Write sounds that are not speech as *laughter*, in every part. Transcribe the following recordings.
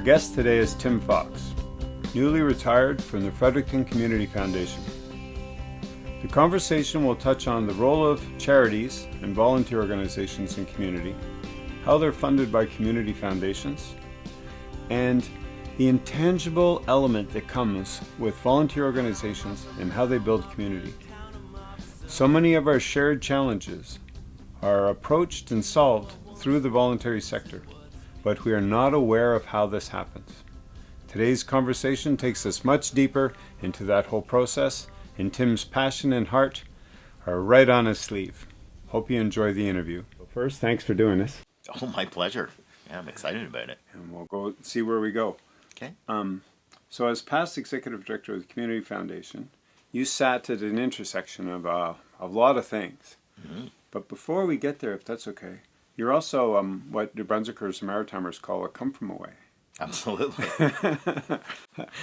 Our guest today is Tim Fox, newly retired from the Fredericton Community Foundation. The conversation will touch on the role of charities and volunteer organizations in community, how they're funded by community foundations, and the intangible element that comes with volunteer organizations and how they build community. So many of our shared challenges are approached and solved through the voluntary sector, but we are not aware of how this happens. Today's conversation takes us much deeper into that whole process, and Tim's passion and heart are right on his sleeve. Hope you enjoy the interview. First, thanks for doing this. Oh, my pleasure. Yeah, I'm excited about it. And we'll go see where we go. Okay. Um, so, as past executive director of the Community Foundation, you sat at an intersection of uh, a lot of things. Mm-hmm. But before we get there, if that's okay, you're also um, what New Brunswickers and Maritimers call a come from away. Absolutely. *laughs*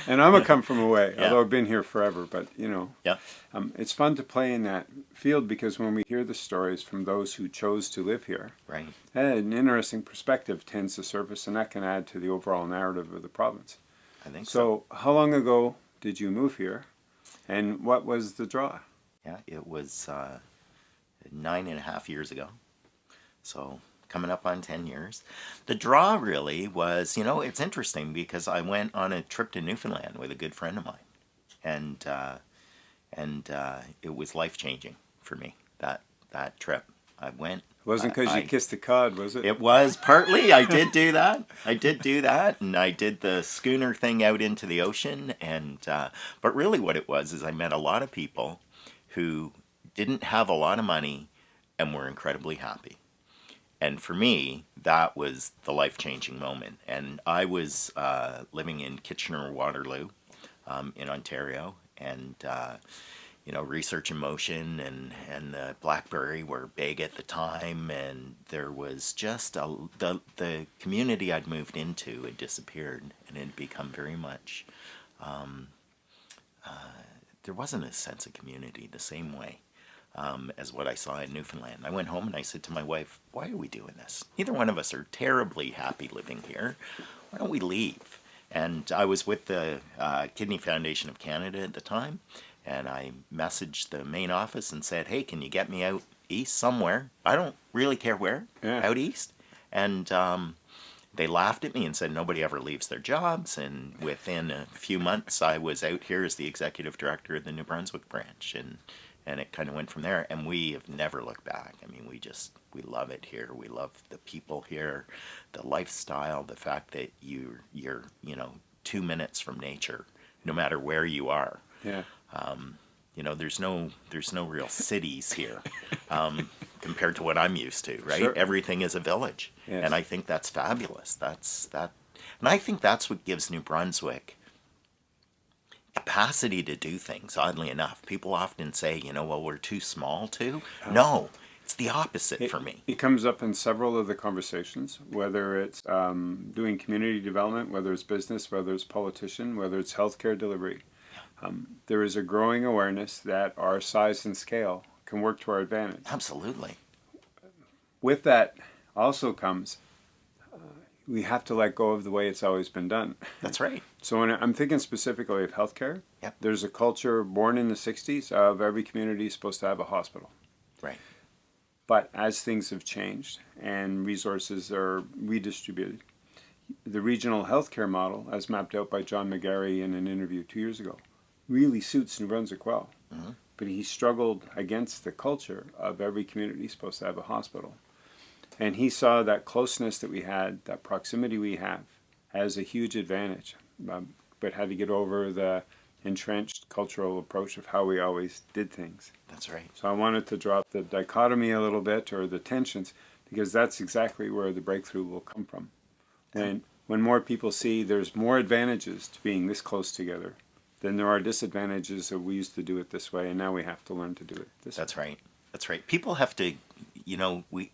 and I'm a come from away, Yeah. although I've been here forever. But you know, yeah. um, it's fun to play in that field because when we hear the stories from those who chose to live here, Right. an interesting perspective tends to surface, and that can add to the overall narrative of the province. I think so. So, how long ago did you move here, and what was the draw? Yeah, it was uh, nine and a half years ago. So coming up on 10 years. The draw really was, you know, it's interesting because I went on a trip to Newfoundland with a good friend of mine. And, uh, and uh, it was life changing for me, that, that trip. I went. It wasn't because you kissed the cod, was it? It was partly. I did do that. I did do that, and I did the schooner thing out into the ocean. And uh, but really, what it was is I met a lot of people who didn't have a lot of money and were incredibly happy. And for me, that was the life changing moment. And I was uh, living in Kitchener Waterloo um, in Ontario, and uh, you know, Research in Motion and and the BlackBerry were big at the time, and there was just a the the community I'd moved into had disappeared, and it had become very much. Um, uh, there wasn't a sense of community the same way um, as what I saw in Newfoundland. I went home and I said to my wife, "Why are we doing this? Neither one of us are terribly happy living here. Why don't we leave?" And I was with the uh, Kidney Foundation of Canada at the time, and I messaged the main office and said, "Hey, can you get me out east somewhere? I don't really care where, Yeah. out east." And um, they laughed at me and said nobody ever leaves their jobs. And within a few months, I was out here as the executive director of the New Brunswick branch, and and it kind of went from there. And we have never looked back. I mean, we just we love it here. We love the people here, the lifestyle, the fact that you you're you know two minutes from nature, no matter where you are. yeah. You know, there's no there's no real cities here um, compared to what I'm used to, right? Sure. Everything is a village, Yes. and I think that's fabulous. That's that, and I think that's what gives New Brunswick capacity to do things. Oddly enough, people often say, you know, well, we're too small to. No, it's the opposite It, for me. it comes up in several of the conversations, whether it's um, doing community development, whether it's business, whether it's politician, whether it's healthcare delivery. Um, there is a growing awareness that our size and scale can work to our advantage. Absolutely. With that also comes uh, we have to let go of the way it's always been done. That's right. So when I'm thinking specifically of healthcare, Yep. there's a culture born in the 60s of every community is supposed to have a hospital. Right. But as things have changed and resources are redistributed, the regional healthcare model, as mapped out by John McGarry in an interview two years ago, really suits New Brunswick well. Mhm. But he struggled against the culture of every community supposed to have a hospital. And he saw that closeness that we had, that proximity we have, as a huge advantage, um, but had to get over the entrenched cultural approach of how we always did things. That's right. So I wanted to drop the dichotomy a little bit or the tensions because that's exactly where the breakthrough will come from. When when more people see there's more advantages to being this close together than there are disadvantages of we used to do it this way and now we have to learn to do it this That's right. That's right. People have to, you know, we,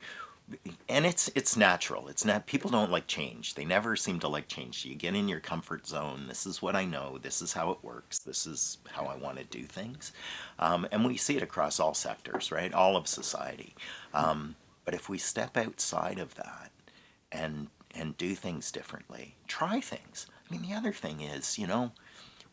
and it's it's natural. It's not. People don't like change. They never seem to like change. You get in your comfort zone. This is what I know. This is how it works. This is how I want to do things, um, and we see it across all sectors, right? All of society. Um, but if we step outside of that and and do things differently. Try things. I mean, the other thing is, you know,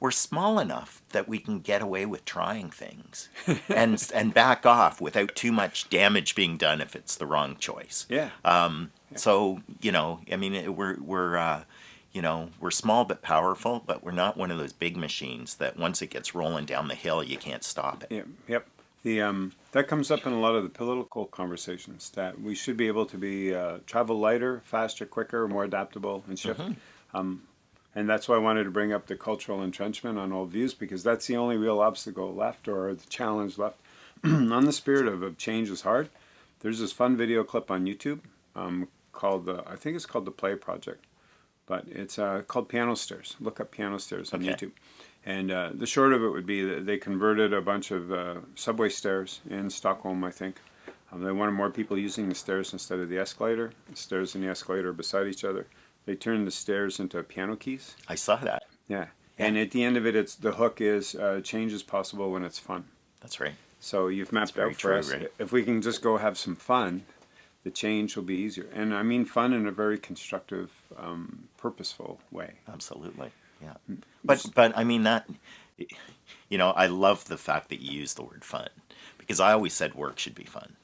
we're small enough that we can get away with trying things and *laughs* and back off without too much damage being done if it's the wrong choice. Yeah. Um, so you know, I mean, we're we're uh, you know we're small but powerful, but we're not one of those big machines that once it gets rolling down the hill, you can't stop it. Yeah, yep. The um, that comes up in a lot of the political conversations that we should be able to be uh, travel lighter, faster, quicker, more adaptable, and shift. Um, and that's why I wanted to bring up the cultural entrenchment on old views because that's the only real obstacle left or the challenge left. *clears throat* on the spirit of, of change is hard. There's this fun video clip on YouTube um, called the I think it's called the Play Project, but it's uh, called Piano Stairs. Look up Piano Stairs on Okay. YouTube. And uh, the short of it would be that they converted a bunch of uh, subway stairs in Stockholm, I think. Um, they wanted more people using the stairs instead of the escalator. The stairs and the escalator are beside each other. They turned the stairs into piano keys. I saw that. Yeah. And at the end of it, it's the hook is uh, change is possible when it's fun. That's right. So you've mapped out for true, us. right? If we can just go have some fun, the change will be easier. And I mean fun in a very constructive, um, purposeful way. Absolutely. Yeah. But but I mean that you know, I love the fact that you use the word fun because I always said work should be fun.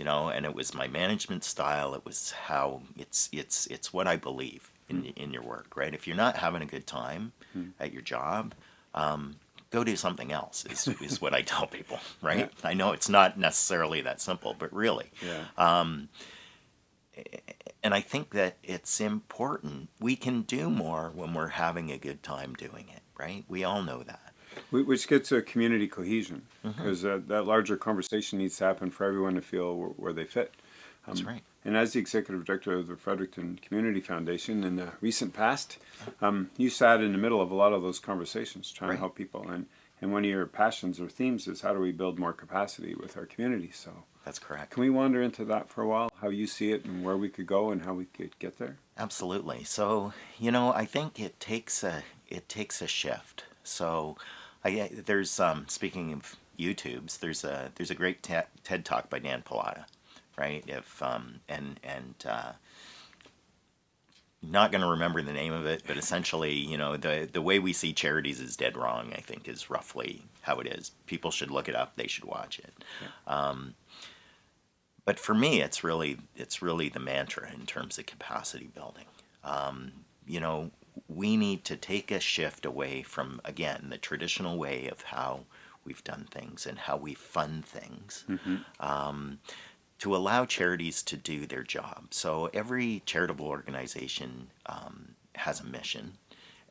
You know, and it was my management style, it was how it's it's it's what I believe in hmm. in your work, right? If you're not having a good time hmm. at your job, um, go do something else is, *laughs* is what I tell people, right? I know it's not necessarily that simple, but really. Yeah. Um, and I think that it's important. We can do more when we're having a good time doing it, right? We all know that. Wh- Which gets to community cohesion, Mm-hmm. because uh, that larger conversation needs to happen for everyone to feel where, where they fit. That's right. And as the executive director of the Fredericton Community Foundation in the recent past, um, you sat in the middle of a lot of those conversations trying Right. to help people. And, and one of your passions or themes is how do we build more capacity with our community? So That's correct. can we wander into that for a while? How you see it and where we could go and how we could get there? Absolutely. So, you know, I think it takes a it takes a shift. So, I there's um speaking of YouTubes, there's a there's a great te- TED talk by Dan Pallotta, right? If um and and uh not going to remember the name of it, but essentially, you know, the the way we see charities is dead wrong. I think is roughly how it is. People should look it up. They should watch it. Um, but for me, it's really it's really the mantra in terms of capacity building. Um, you know, we need to take a shift away from again the traditional way of how we've done things and how we fund things. Um, to allow charities to do their job. So every charitable organization um, has a mission,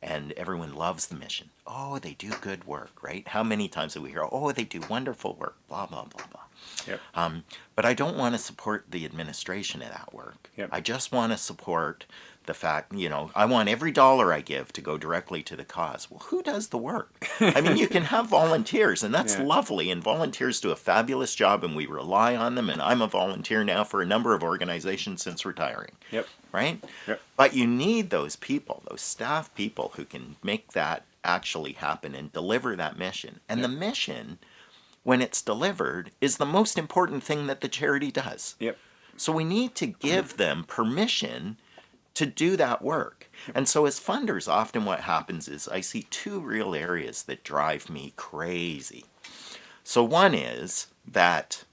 and everyone loves the mission. Oh, they do good work, right? How many times do we hear, oh, they do wonderful work, blah, blah, blah, blah. Yep. Um, but I don't want to support the administration of that work. Yep. I just want to support the fact, you know, I want every dollar I give to go directly to the cause. Well, who does the work? I mean, you can have volunteers, and that's *laughs* Yeah. lovely, and volunteers do a fabulous job, and we rely on them. And I'm a volunteer now for a number of organizations since retiring Yep. right? Yep. But you need those people, those staff people who can make that actually happen and deliver that mission. And the mission, when it's delivered, is the most important thing that the charity does. Yep. So we need to give them permission to do that work. And so, as funders, often what happens is I see two real areas that drive me crazy. So, one is that,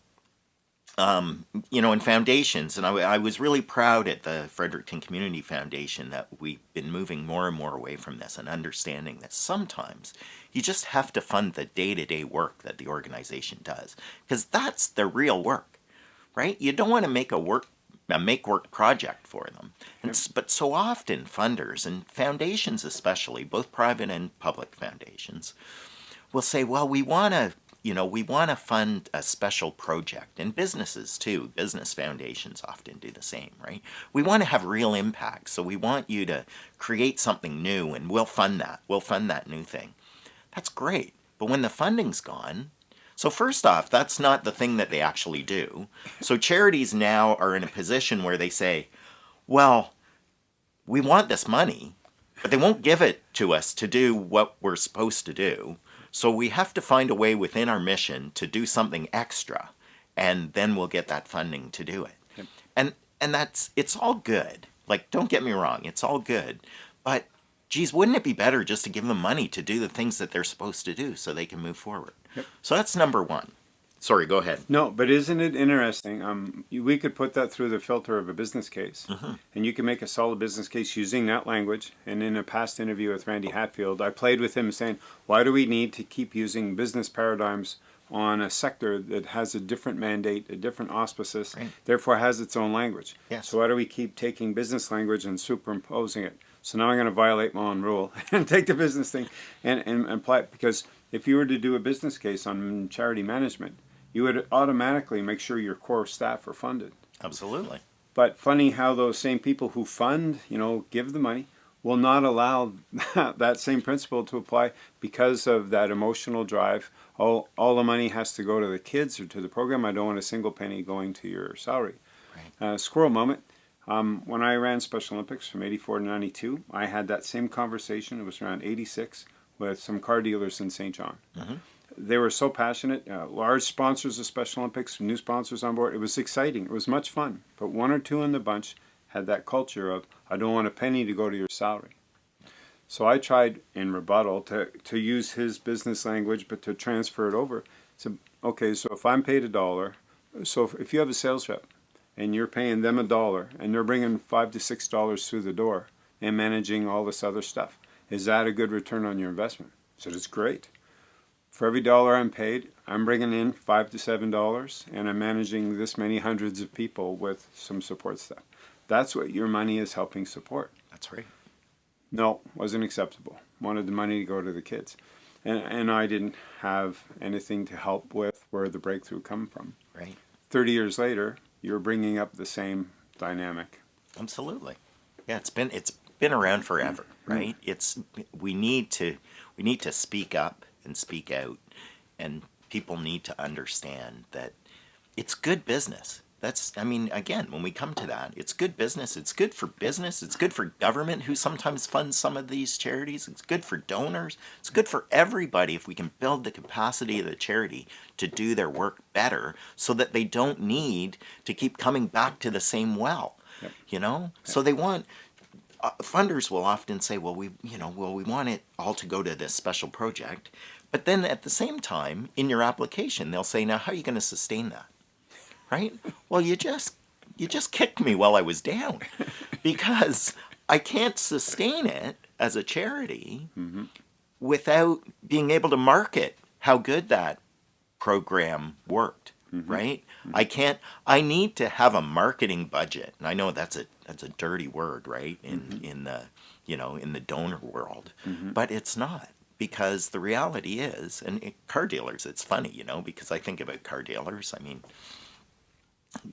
um, you know, in foundations, and I, I was really proud at the Fredericton Community Foundation that we've been moving more and more away from this and understanding that sometimes you just have to fund the day to day work that the organization does, because that's the real work right? You don't want to make a work a make work project for them. And, But so often funders and foundations especially, both private and public foundations, will say, well, we want to you know, we want to fund a special project, and businesses too. Business foundations often do the same, right? We want to have real impact, so we want you to create something new, and we'll fund that. We'll fund that new thing. That's great, but when the funding's gone, so first off, that's not the thing that they actually do. So charities now are in a position where they say, well, we want this money, but they won't give it to us to do what we're supposed to do. So we have to find a way within our mission to do something extra, and then we'll get that funding to do it. And and that's it's all good. Like, don't get me wrong, it's all good. But, geez, wouldn't it be better just to give them money to do the things that they're supposed to do so they can move forward? Yep. So that's number one. Sorry, go ahead. No, but isn't it interesting? Um, we could put that through the filter of a business case, and you can make a solid business case using that language. And in a past interview with Randy Hatfield, I played with him saying, "Why do we need to keep using business paradigms on a sector that has a different mandate, a different auspices, Right. therefore has its own language? Yes. So why do we keep taking business language and superimposing it? So now I'm going to violate my own rule *laughs* and take the business thing and, and, and apply it because if you were to do a business case on charity management, you would automatically make sure your core staff are funded. Absolutely. But funny how those same people who fund, you know, give the money, will not allow *laughs* that same principle to apply because of that emotional drive. All, all the money has to go to the kids or to the program. I don't want a single penny going to your salary. Right. Uh, squirrel moment. Um, when I ran Special Olympics from 84 to 92, I had that same conversation. It was around 86 with some car dealers in Saint John. They were so passionate, uh, large sponsors of Special Olympics, new sponsors on board. It was exciting. It was much fun. But one or two in the bunch had that culture of, I don't want a penny to go to your salary. So I tried in rebuttal to, to use his business language, but to transfer it over. So, okay, so if I'm paid a dollar, so if, if you have a sales rep and you're paying them a dollar and they're bringing five to six dollars through the door and managing all this other stuff, is that a good return on your investment? I said, it's great. For every dollar I'm paid, I'm bringing in five to seven dollars and I'm managing this many hundreds of people with some support staff. That's what your money is helping support. That's right. No, wasn't acceptable. Wanted the money to go to the kids. And, and I didn't have anything to help with where the breakthrough come from. Right. 30 years later, you're bringing up the same dynamic. Absolutely. Yeah, it's been it's been around forever, mm. right? It's we need to we need to speak up and speak out and people need to understand that it's good business. That's I mean again, when we come to that, it's good business. It's good for business. It's good for government who sometimes funds some of these charities. It's good for donors. It's good for everybody if we can build the capacity of the charity to do their work better so that they don't need to keep coming back to the same well Yep. you know so they want uh, funders will often say well we you know well we want it all to go to this special project but then at the same time in your application they'll say now how are you going to sustain that right? Well you just you just kicked me while i was down *laughs* because i can't sustain it as a charity mm-hmm. without being able to market how good that program worked mm-hmm. right? Mm-hmm. I can't i need to have a marketing budget. And i know that's a that's a dirty word right? In in the you know in the donor world. But it's not because the reality is and it, car dealers it's funny you know because i think about car dealers. I mean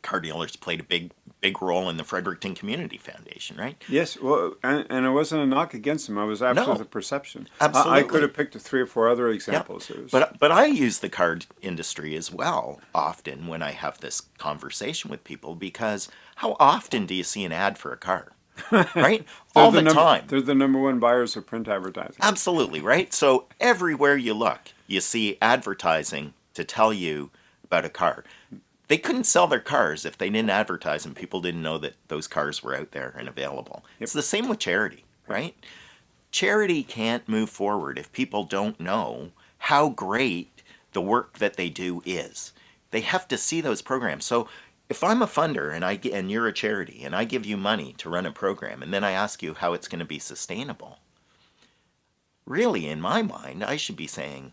car dealers played a big big role in the fredericton community foundation right Yes, well, and, and it wasn't a knock against them. I was after No. the perception. I- I, could have picked three or four other examples. Was- But but I use the card industry as well often when I have this conversation with people because how often do you see an ad for a car? *laughs* Right? All the, number, time. They're the number one buyers of print advertising. Absolutely, right? So everywhere you look, you see advertising to tell you about a car. They couldn't sell their cars if they didn't advertise and people didn't know that those cars were out there and available. It's the same with charity, right? Charity can't move forward if people don't know how great the work that they do is. They have to see those programs. So if I'm a funder and I and you're a charity and I give you money to run a program and then I ask you how it's going to be sustainable, really, in my mind, I should be saying,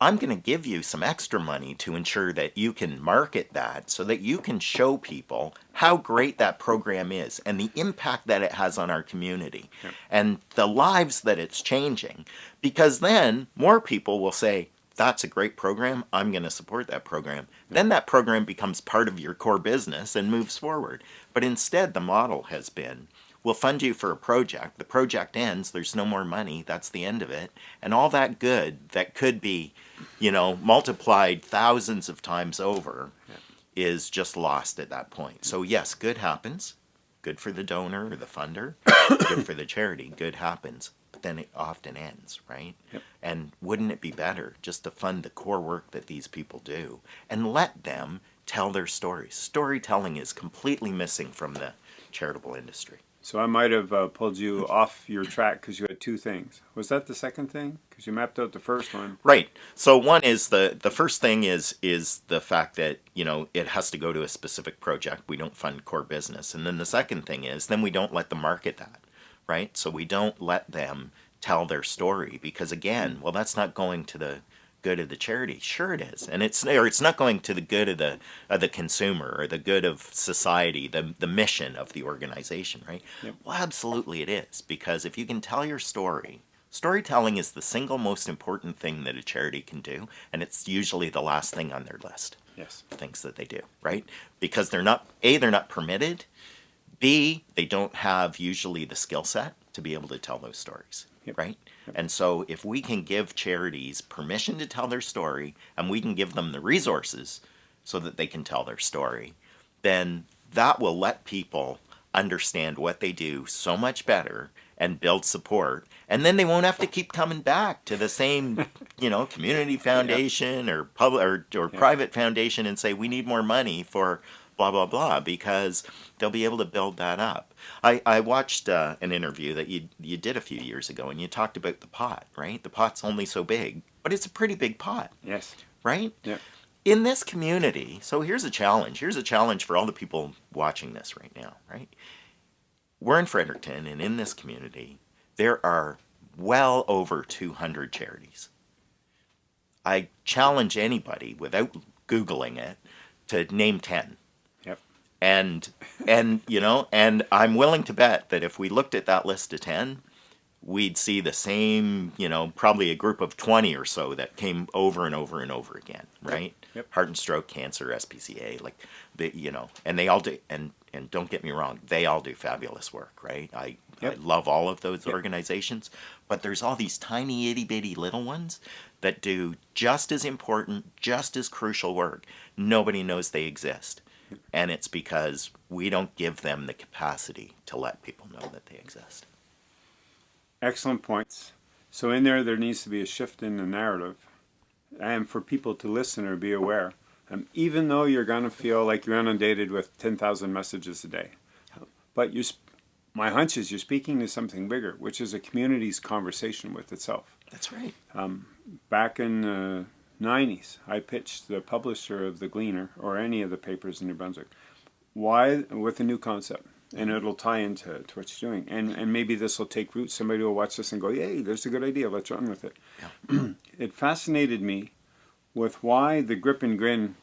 I'm going to give you some extra money to ensure that you can market that so that you can show people how great that program is and the impact that it has on our community and the lives that it's changing. Because then more people will say, that's a great program. I'm going to support that program. Then that program becomes part of your core business and moves forward. But instead, the model has been we'll fund you for a project. The project ends, there's no more money, that's the end of it. And all that good that could be, you know, multiplied thousands of times over is just lost at that point. So, yes, good happens. Good for the donor or the funder, *coughs* good for the charity, good happens. But then it often ends, right? Yep. And wouldn't it be better just to fund the core work that these people do and let them tell their stories? Storytelling is completely missing from the charitable industry. So I might have uh, pulled you off your track because you had two things. Was that the second thing? Because you mapped out the first one. Right. So one is the the first thing is is the fact that you know it has to go to a specific project. We don't fund core business, and then the second thing is then we don't let them market that, right? So we don't let them tell their story because again, well, that's not going to the good of the charity. Sure, it is, and it's or it's not going to the good of the of the consumer or the good of society, the the mission of the organization, right? Yep. Well, absolutely, it is because if you can tell your story. Storytelling is the single most important thing that a charity can do, and it's usually the last thing on their list. Yes. Things that they do, right? Because they're not A, they're not permitted, B, they don't have usually the skill set to be able to tell those stories, Yep. right? And so if we can give charities permission to tell their story and we can give them the resources so that they can tell their story, then that will let people understand what they do so much better and build support. And then they won't have to keep coming back to the same *laughs* you know community foundation or public or, or private foundation and say we need more money for blah blah blah because they'll be able to build that up i, I watched uh, an interview that you, you did a few years ago and you talked about the pot right the pot's only so big but it's a pretty big pot Yes. right Yep. in this community, so here's a challenge. Here's a challenge for all the people watching this right now, right? We're in Fredericton, and in this community, there are well over 200 charities. I challenge anybody without Googling it to name 10 Yep. And and you know and i'm willing to bet that if we looked at that list of 10 we'd see the same you know probably a group of 20 or so that came over and over and over again right? Yep. heart and stroke cancer spca like the you know and they all do and and don't get me wrong they all do fabulous work right? I Yep. i love all of those organizations but there's all these tiny itty bitty little ones that do just as important just as crucial work. Nobody knows they exist and it's because we don't give them the capacity to let people know that they exist. Excellent points. So in there, there needs to be a shift in the narrative, and for people to listen or be aware. Um, even though you're gonna feel like you're inundated with ten thousand messages a day, but you, sp- my hunch is you're speaking to something bigger, which is a community's conversation with itself. That's right. Back in the '90s, I pitched the publisher of the Gleaner or any of the papers in New Brunswick, why with a new concept, and it'll tie into to what you're doing, and and maybe this will take root. Somebody will watch this and go, "Yay, there's a good idea. Let's run with it." *clears throat* it fascinated me with why the grip and grin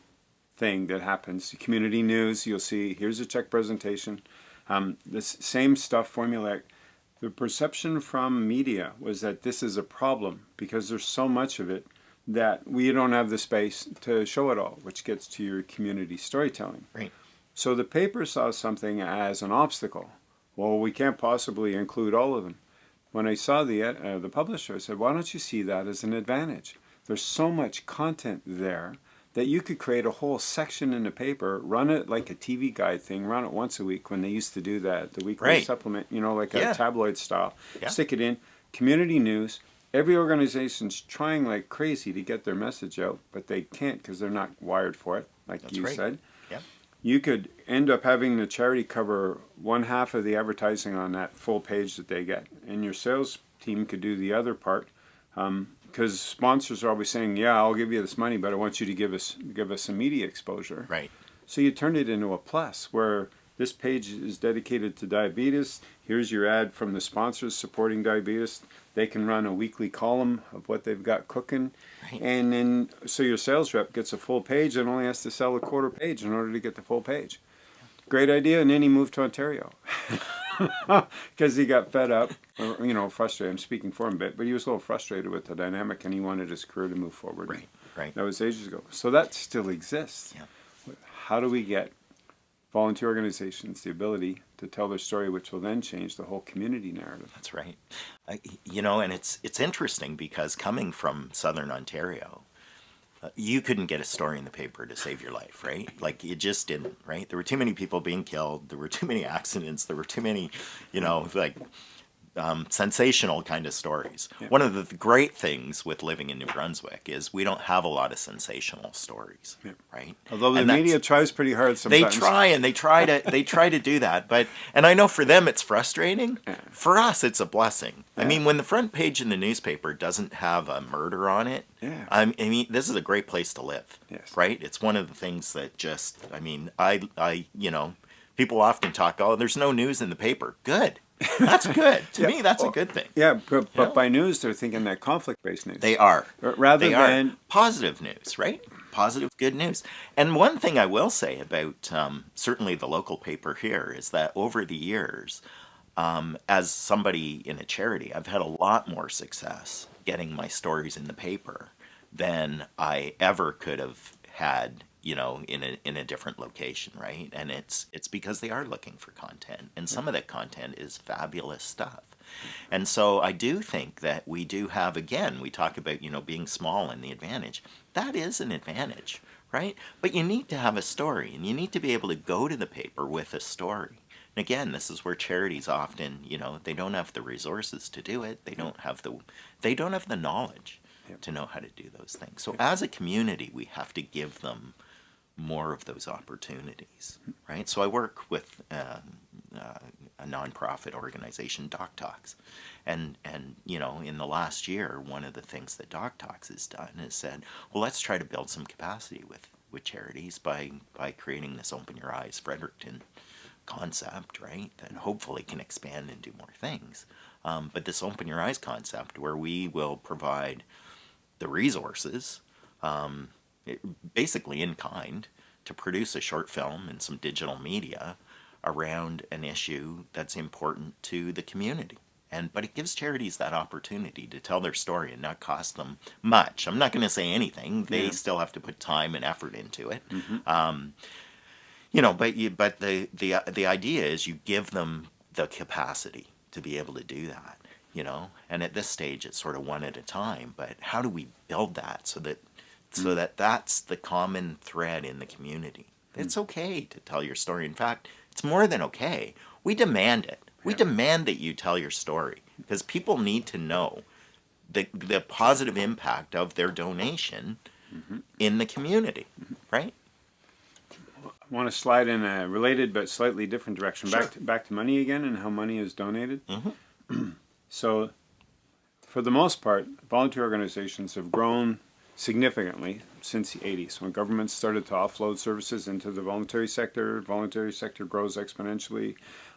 thing that happens. Community news, you'll see. Here's a check presentation. Um, this same stuff formulaic. The perception from media was that this is a problem because there's so much of it that we don't have the space to show it all, which gets to your community storytelling. Right. So the paper saw something as an obstacle. Well, we can't possibly include all of them. When I saw the uh, the publisher, I said, "Why don't you see that as an advantage? There's so much content there that you could create a whole section in the paper, run it like a TV guide thing, run it once a week when they used to do that, the weekly Right. supplement, you know, like Yeah. a tabloid style. Yeah. Stick it in community news. Every organization's trying like crazy to get their message out, but they can't because they're not wired for it, like That's you right. said Yeah. you could end up having the charity cover one half of the advertising on that full page that they get, and your sales team could do the other part. Um, because sponsors are always saying, "Yeah, I'll give you this money, but I want you to give us give us some media exposure." Right. So you turn it into a plus where this page is dedicated to diabetes. Here's your ad from the sponsors supporting diabetes. They can run a weekly column of what they've got cooking. Right. And then, so your sales rep gets a full page and only has to sell a quarter page in order to get the full page. Great idea. And then he moved to Ontario *laughs* because he got fed up, or, you know, frustrated. I'm speaking for him a bit, but he was a little frustrated with the dynamic and he wanted his career to move forward. Right. Right. That was ages ago. So that still exists. Yeah. How do we get volunteer organizations the ability to tell their story, which will then change the whole community narrative? That's right. You know, and it's it's interesting because coming from Southern Ontario, uh, you couldn't get a story in the paper to save your life, right? Like you just didn't, right? There were too many people being killed. There were too many *laughs* accidents. There were too many, you know, like um, sensational kind of stories. Yeah. One of the great things with living in New Brunswick is we don't have a lot of sensational stories, Yeah. right? Although the media tries pretty hard sometimes. they try and they try to they try to do that but and i know for them it's frustrating for us it's a blessing i mean when the front page in the newspaper doesn't have a murder on it Yeah. I mean this is a great place to live Yes. right it's one of the things that just i mean i i you know people often talk oh there's no news in the paper good that's good to Yeah. me that's a good thing Yeah, but, but Yeah. by news they're thinking that conflict-based news. they are rather they than are positive news, right? Positive, good news. And one thing I will say about um, certainly the local paper here is that over the years, um, as somebody in a charity, I've had a lot more success getting my stories in the paper than I ever could have had you know in a in a different location right? And it's it's because they are looking for content and some of that content is fabulous stuff. And so I do think that we do have again we talk about you know being small and the advantage. That is an advantage right? But you need to have a story and you need to be able to go to the paper with a story. And again this is where charities often you know they don't have the resources to do it. They don't have the they don't have the knowledge Yep. to know how to do those things. So as a community we have to give them more of those opportunities, right? So I work with um, uh, a nonprofit organization, Doc Talks, and and you know in the last year, one of the things that Doc Talks has done is said, well, let's try to build some capacity with with charities by by creating this Open Your Eyes Fredericton concept, right? That hopefully can expand and do more things. Um, but this Open Your Eyes concept, where we will provide the resources um, basically in kind to produce a short film and some digital media around an issue that's important to the community. And but it gives charities that opportunity to tell their story and not cost them much. I'm not going to say anything. They Yeah. still have to put time and effort into it. Um, you know but you but the the the idea is you give them the capacity to be able to do that you know? And at this stage it's sort of one at a time but how do we build that so that so that that's the common thread in the community. Hmm. It's okay to tell your story. In fact it's more than okay. We demand it. We demand that you tell your story because people need to know the the positive impact of their donation mm-hmm. in the community mm-hmm. right? I want to slide in a related but slightly different direction. Back Sure. to, back to money again and how money is donated. Mhm. *clears throat* so, for the most part, volunteer organizations have grown significantly since the 80s when governments started to offload services into the voluntary sector. Voluntary sector grows exponentially.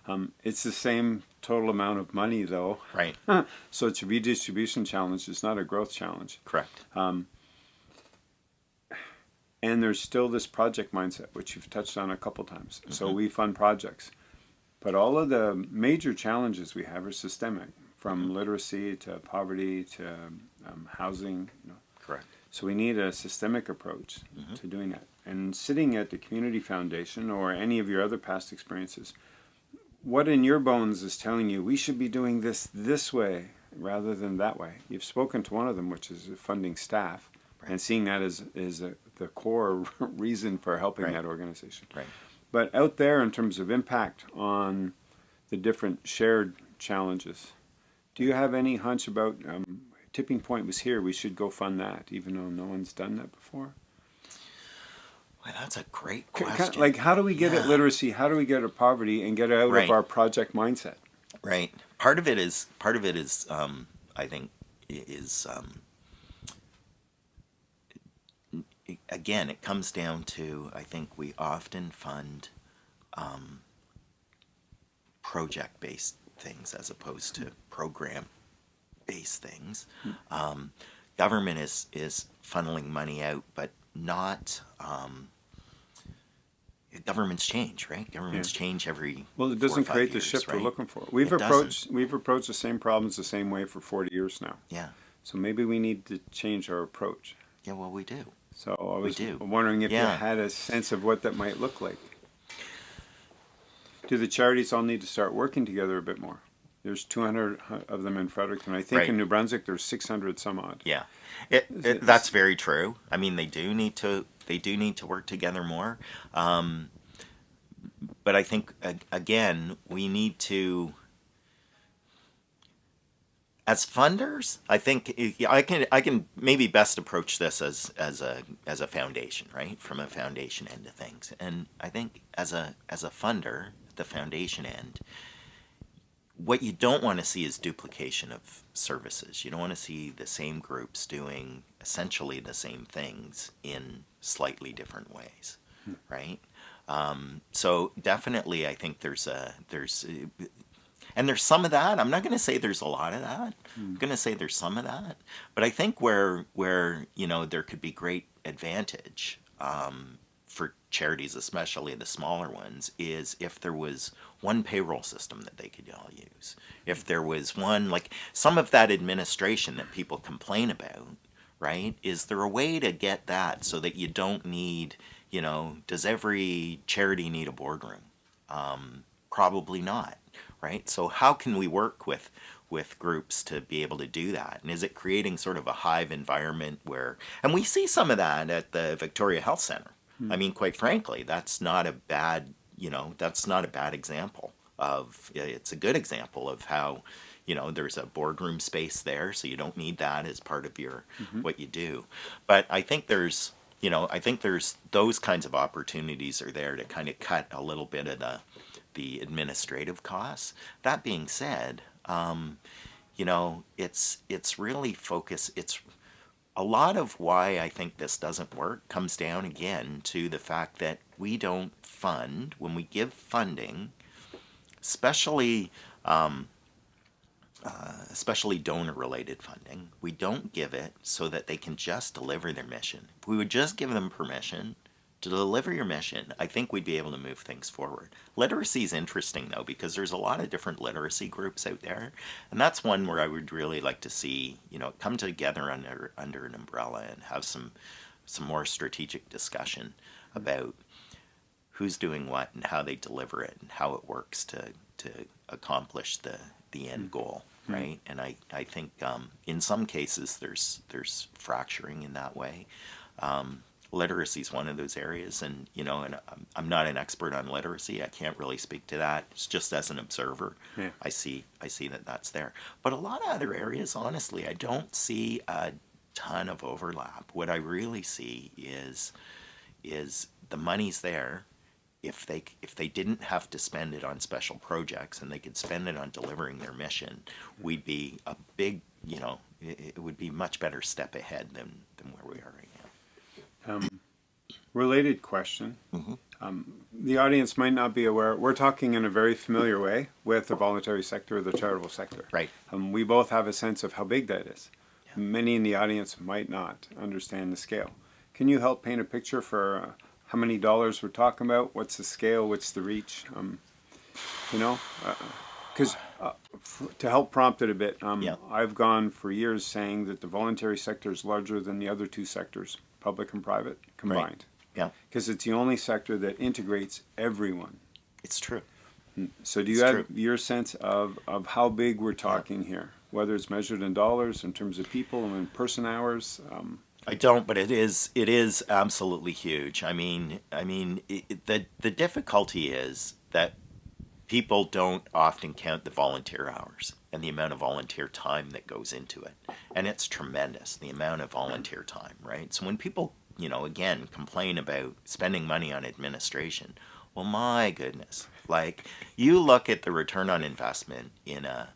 Um, it's the same total amount of money though, right *laughs* so it's a redistribution challenge. It's not a growth challenge. correct And there's still this project mindset, which you've touched on a couple times. So Mm-hmm. we fund projects. But all of the major challenges we have are systemic, from Mm-hmm. literacy to poverty to um, housing. You know. correct So we need a systemic approach Mm-hmm. to doing that. And sitting at the Community Foundation or any of your other past experiences, what in your bones is telling you we should be doing this this way rather than that way? You've spoken to one of them, which is funding staff, and seeing that as, a, the core *laughs* reason for helping Right. that organization. right But out there, in terms of impact on the different shared challenges, do you have any hunch about um, tipping point was here? We should go fund that, even though no one's done that before. Well, that's a great question. Like, how do we get at literacy? How do we get at poverty and get out Right. of our project mindset? right. Part of it is part of it is um, I think is um, again it comes down to I think we often fund um, project based things as opposed to program based things. Um, government is is funneling money out, but not. Um, governments change, right? Governments change every. Well, it doesn't create the years, shift we're looking for. We've It doesn't. approached we've approached the same problems the same way for forty years now. Yeah, So maybe we need to change our approach. yeah. Well, we do. So I was do. wondering if Yeah. you had a sense of what that might look like. Do the charities all need to start working together a bit more? There's 200 of them in Fredericton. I think Right. in New Brunswick there's 600 some odd. Yeah, it, it- that's very true. I mean, they do need to they do need to work together more. Um, but I think again we need to as funders, I think I can I can maybe best approach this as as a as a foundation, right? From a foundation end of things. And I think as a as a funder, the foundation end, what you don't want to see is duplication of services. You don't want to see the same groups doing essentially the same things in slightly different ways, hmm. right? Um, so definitely, I think there's a there's and there's some of that. I'm not going to say there's a lot of that. Hmm. I'm going to say there's some of that. But I think where where you know there could be great advantage um, charities, especially the smaller ones, is if there was one payroll system that they could all use. If there was one like some of that administration that people complain about, right? Is there a way to get that so that you don't need, you know, does every charity need a boardroom? Um, probably not right? So how can we work with with groups to be able to do that? And is it creating sort of a hive environment where, and we see some of that at the Victoria Health Center. Hmm. I mean, quite frankly, that's not a bad, you know, that's not a bad example of, it's a good example of how, you know, there's a boardroom space there, so you don't need that as part of your, mm-hmm. what you do. But I think there's, you know, I think there's those kinds of opportunities are there to kind of cut a little bit of the, the administrative costs. That being said, um, you know, it's it's really focus. It's a lot of why I think this doesn't work comes down again to the fact that we don't fund when we give funding, especially um, uh, especially donor-related funding. We don't give it so that they can just deliver their mission. If we would just give them permission to deliver your mission, I think we'd be able to move things forward. Literacy is interesting though because there's a lot of different literacy groups out there, and that's one where I would really like to see you know come together under under an umbrella and have some some more strategic discussion about who's doing what and how they deliver it and how it works to to accomplish the the end mm-hmm. goal right mm-hmm. and i i think um, in some cases there's there's fracturing in that way um, literacy is one of those areas and you know and i'm not an expert on literacy. I can't really speak to that. It's just as an observer yeah. i see i see that that's there. But a lot of other areas honestly i don't see a ton of overlap. What i really see is is the money's there. If they if they didn't have to spend it on special projects and they could spend it on delivering their mission we'd be a big you know it, it would be much better step ahead than than where we are right um, related question. Mm-hmm. Um, the audience might not be aware. We're talking in a very familiar way with the voluntary sector or the charitable sector. Right. Um, we both have a sense of how big that is. Yeah. Many in the audience might not understand the scale. Can you help paint a picture for uh, how many dollars we're talking about? What's the scale? What's the reach? Um, you know, because uh, uh, f- to help prompt it a bit, um, yeah. I've gone for years saying that the voluntary sector is larger than the other two sectors public and private combined. Right. Yeah. Because it's the only sector that integrates everyone. It's true. Hmm. So do you it's have true. your sense of, of how big we're talking yeah. here? Whether it's measured in dollars, in terms of people, and in person hours? Um, I don't, but it is it is absolutely huge. I mean, I mean, it, the the difficulty is that people don't often count the volunteer hours and the amount of volunteer time that goes into it. And it's tremendous, the amount of volunteer time, right? So when people, you know, again, complain about spending money on administration, well, my goodness, like you look at the return on investment in a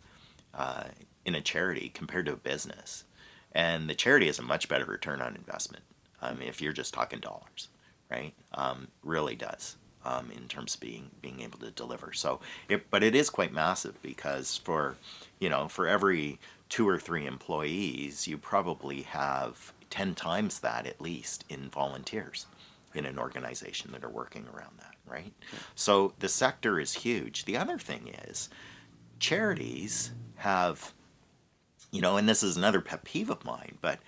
uh, in a charity compared to a business, and the charity has a much better return on investment. I mean, if you're just talking dollars, right? Um, really does um, in terms of being being able to deliver. So, it, but it is quite massive because for you know for every two or three employees, you probably have ten times that at least in volunteers in an organization that are working around that, right? Yeah. So the sector is huge. The other thing is charities have, you know, and this is another pet peeve of mine, but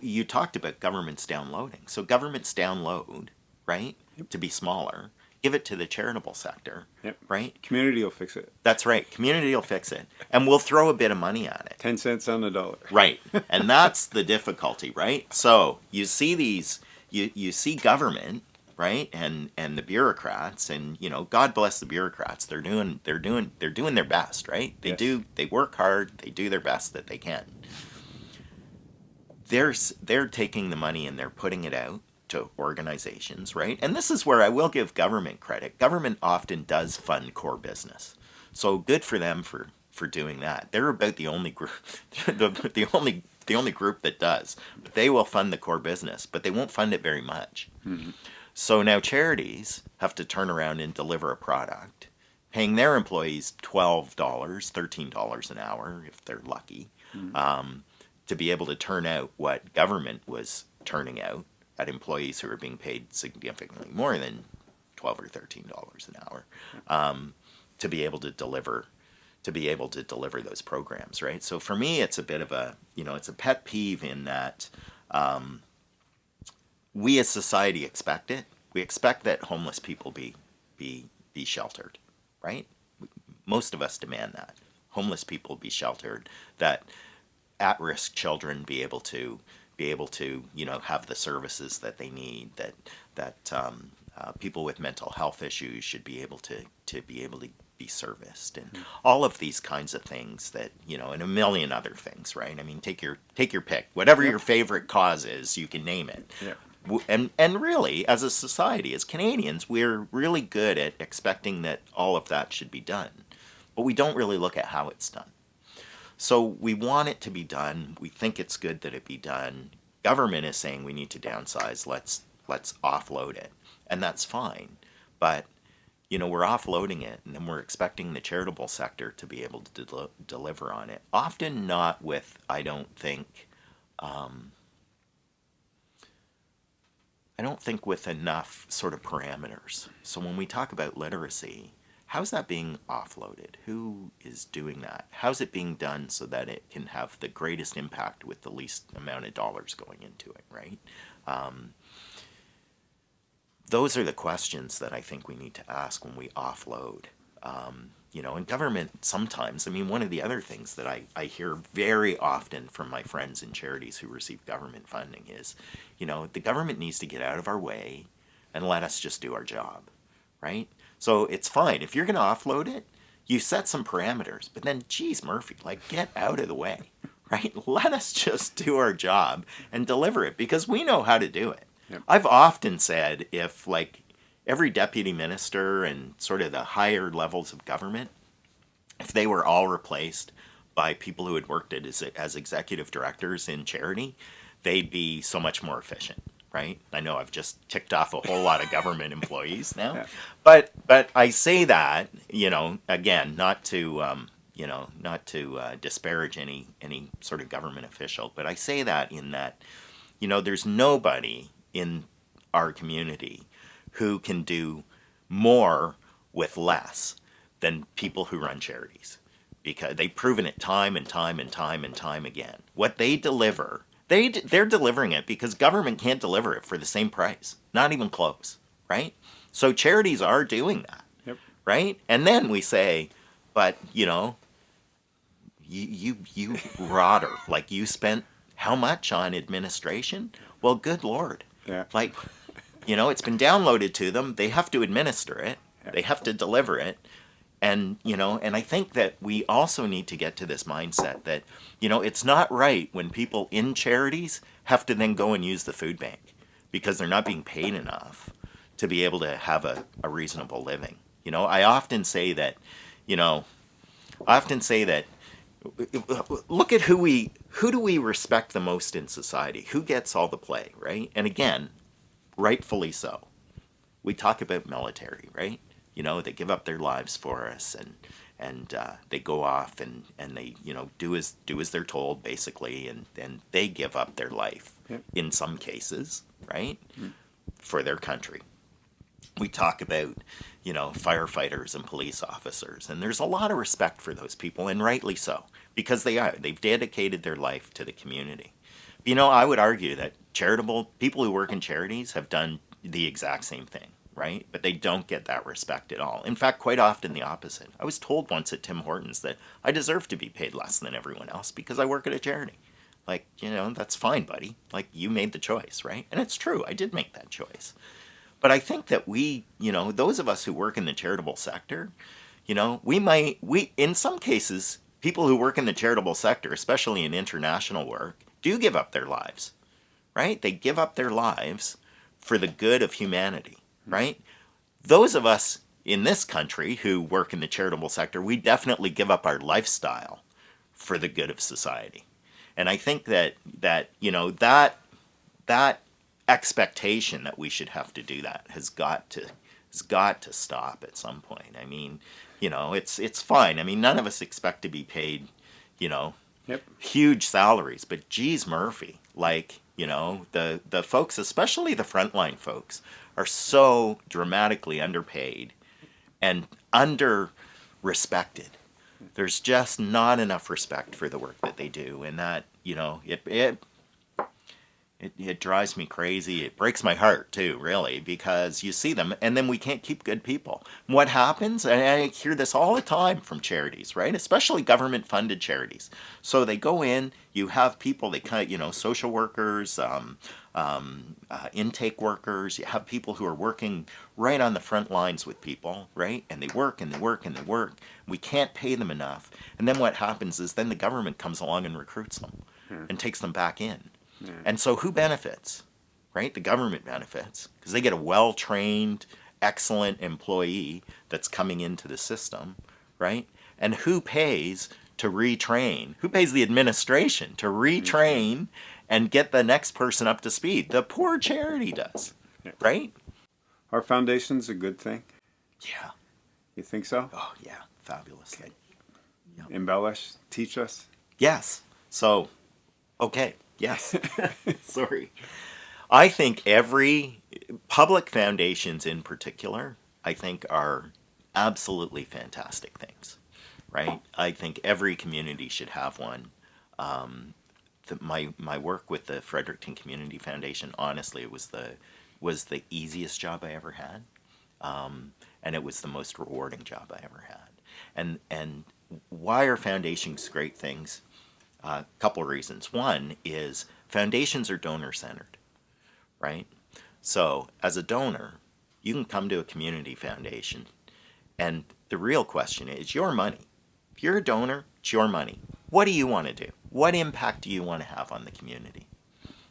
you talked about governments downloading. So governments download, right, yep. to be smaller give it to the charitable sector. Yep. Right? Community will fix it. That's right. Community will fix it. And we'll throw a bit of money on it. 10 cents on the dollar. *laughs* Right. And that's the difficulty, right? So you see these, you, you see government, right? And and the bureaucrats, and you know, God bless the bureaucrats. They're doing they're doing they're doing their best, right? They Yes. do they work hard. They do their best that they can. They're they're taking the money and they're putting it out to organizations, right? And this is where I will give government credit. Government often does fund core business, so good for them for for doing that. They're about the only group, *laughs* the, the only the only group that does. But they will fund the core business, but they won't fund it very much. So now charities have to turn around and deliver a product, paying their employees twelve dollars, thirteen dollars an hour if they're lucky, um, to be able to turn out what government was turning out at employees who are being paid significantly more than twelve or thirteen dollars an hour, um, to be able to deliver to be able to deliver those programs, right? So for me, it's a bit of a you know it's a pet peeve in that um, we as society expect it. We expect that homeless people be be be sheltered, right? Most of us demand that homeless people be sheltered, that at-risk children be able to be able to you know have the services that they need, that that um, uh, people with mental health issues should be able to to be able to be serviced. And all of these kinds of things that you know and a million other things right? I mean take your take your pick. Whatever your favorite cause is you can name it. Yeah. And and really as a society as canadians we're really good at expecting that all of that should be done. But we don't really look at how it's done so we want it to be done. We think it's good that it be done. Government is saying we need to downsize. Let's let's offload it. And that's fine. But you know we're offloading it and then we're expecting the charitable sector to be able to del- deliver on it. Often not with i don't think um, i don't think with enough sort of parameters. So when we talk about literacy how's that being offloaded who is doing that how's it being done so that it can have the greatest impact with the least amount of dollars going into it right um, those are the questions that I think we need to ask when we offload. Um, you know, in government, sometimes, I mean, one of the other things that I, I hear very often from my friends in charities who receive government funding is, you know, the government needs to get out of our way and let us just do our job, right? So it's fine. If you're going to offload it, you set some parameters, but then, geez, Murphy, like, get out of the way, *laughs* right? Let us just do our job and deliver it because we know how to do it. Yep. I've often said if like every deputy minister and sort of the higher levels of government, if they were all replaced by people who had worked as, as executive directors in charity, they'd be so much more efficient, right? I know I've just ticked off a whole lot of government *laughs* employees now, Yeah. but but I say that you know again not to um, you know not to uh, disparage any any sort of government official, but I say that in that you know there's nobody in our community who can do more with less than people who run charities because they've proven it time and time and time and time again. What they deliver, they they're delivering it because government can't deliver it for the same price, not even close, right? So charities are doing that, Yep. right? And then we say, but you know, you you you rotter, like you spent how much on administration? Well, good lord. Yeah. Like, you know, it's been downloaded to them. They have to administer it. They have to deliver it. And, you know, and I think that we also need to get to this mindset that, you know, it's not right when people in charities have to then go and use the food bank because they're not being paid enough to be able to have a, a reasonable living. You know, I often say that, you know, I often say that look at who we who do we respect the most in society? Who gets all the play right? And again rightfully so. We talk about military right you know they give up their lives for us and and uh, they go off and and they you know do as do as they're told basically and and they give up their life Yep. in some cases right for their country. We talk about you know firefighters and police officers and there's a lot of respect for those people and rightly so because they are they've dedicated their life to the community. You know i would argue that charitable people who work in charities have done the exact same thing right? But they don't get that respect at all. In fact quite often the opposite. I was told once at tim hortons that i deserve to be paid less than everyone else because i work at a charity. Like you know that's fine buddy. Like you made the choice right? And it's true i did make that choice. But I think that we, you know, those of us who work in the charitable sector, you know, we might, we, in some cases, people who work in the charitable sector, especially in international work, do give up their lives, right? They give up their lives for the good of humanity, right? Those of us in this country who work in the charitable sector, we definitely give up our lifestyle for the good of society. And I think that, that you know, that, that expectation that we should have to do that has got to has got to stop at some point. I mean, you know, it's it's fine. I mean, none of us expect to be paid, you know, Yep. huge salaries, but geez, Murphy, like you know, the the folks, especially the frontline folks, are so dramatically underpaid and under respected. There's just not enough respect for the work that they do, and that you know, it it it, it drives me crazy. It breaks my heart too, really, because you see them and then we can't keep good people. What happens, and I hear this all the time from charities, right? Especially government funded charities. So they go in, you have people, they of, you know, social workers, um, um, uh, intake workers, you have people who are working right on the front lines with people, right? And they work and they work and they work. We can't pay them enough. And then what happens is then the government comes along and recruits them and takes them back in. And so who benefits? Right? The government benefits because they get a well trained, excellent employee that's coming into the system, right? And who pays to retrain? Who pays the administration to retrain and get the next person up to speed? The poor charity does, Yeah. right? Our foundation's a good thing. Yeah. You think so? Oh, yeah. Fabulous thing. Embellish, teach us. Yes. So, okay. Yes. *laughs* Sorry. I think every public foundations in particular, I think are absolutely fantastic things, right? I think every community should have one. Um, the, my my work with the Fredericton Community Foundation, honestly, it was the was the easiest job I ever had, um, and it was the most rewarding job I ever had. And and why are foundations great things? A uh, couple reasons. One is foundations are donor centered, right? So as a donor, you can come to a community foundation, and the real question is your money. If you're a donor, it's your money. What do you want to do? What impact do you want to have on the community?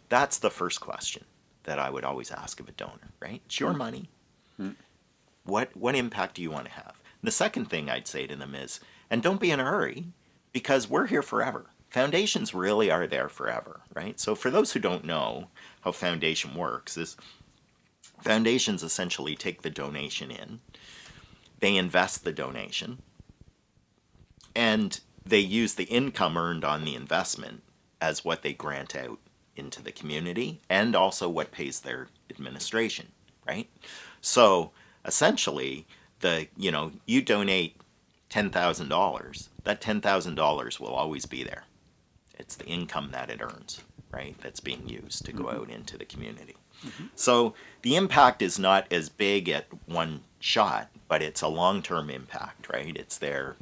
That's the first question that I would always ask of a donor, right? It's your hmm. money. Hmm. What what impact do you want to have? The second thing I'd say to them is, and don't be in a hurry, because we're here forever. Foundations really are there forever, right? So for those who don't know how foundation works, is foundations essentially take the donation in, they invest the donation, and they use the income earned on the investment as what they grant out into the community and also what pays their administration, right? So essentially, the you know you donate ten thousand dollars, that ten thousand dollars will always be there. It's the income that it earns, right? That's being used to go mm-hmm. out into the community. So the impact is not as big at one shot, but it's a long-term impact, right? It's there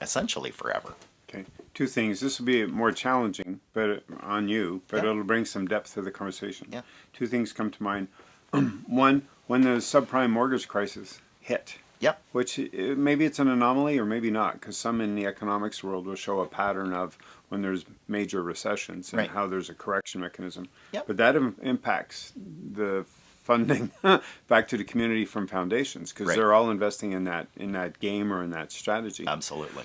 essentially forever. Okay. Two things. This will be more challenging, but uh, on you, but Yeah. it'll bring some depth to the conversation. Yeah. Two things come to mind. *clears throat* One, when the subprime mortgage crisis hit, Yep. which uh, maybe it's an anomaly or maybe not, because some in the economics world will show a pattern of when there's major recessions and Right. how there's a correction mechanism. Yep. But that Im- impacts the funding *laughs* back to the community from foundations because Right. they're all investing in that in that game or in that strategy. Absolutely.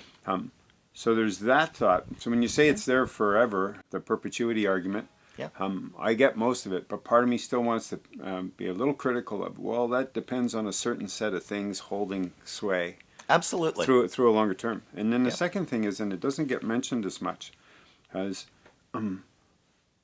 So there's that thought. So when you say it's there forever, the perpetuity argument, Yeah. um, I get most of it, but part of me still wants to um, be a little critical of. Well, that depends on a certain set of things holding sway Absolutely. through through a longer term. And then the Yeah. second thing is, and it doesn't get mentioned as much, as um,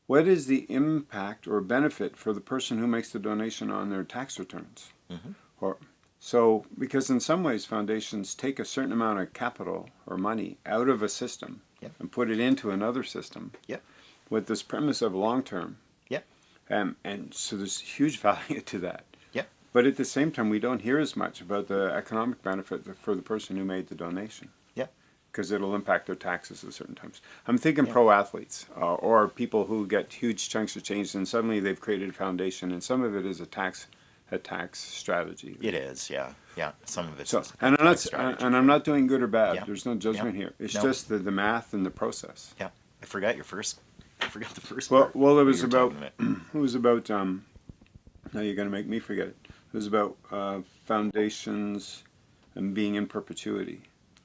what is the impact or benefit for the person who makes the donation on their tax returns? Mm -hmm. Or so because in some ways foundations take a certain amount of capital or money out of a system Yep. and put it into another system. Yep. With this premise of long term. Yep. Um, and so there's huge *laughs* value to that. Yep. But at the same time, we don't hear as much about the economic benefit for the person who made the donation. Yep. Because it'll impact their taxes at certain times. I'm thinking Yeah. pro athletes uh, or people who get huge chunks of change and suddenly they've created a foundation and some of it is a tax a tax strategy. It is, yeah, yeah. Some of it's So, and I'm not, strategy. and I'm not doing good or bad. Yeah. There's no judgment Yeah. here. It's No. just the, the math and the process. Yeah, I forgot your first. Forgot the first. Well, part well, it was about, *clears throat* it was about, um, now you're gonna make me forget it. It was about, uh, foundations and being in perpetuity.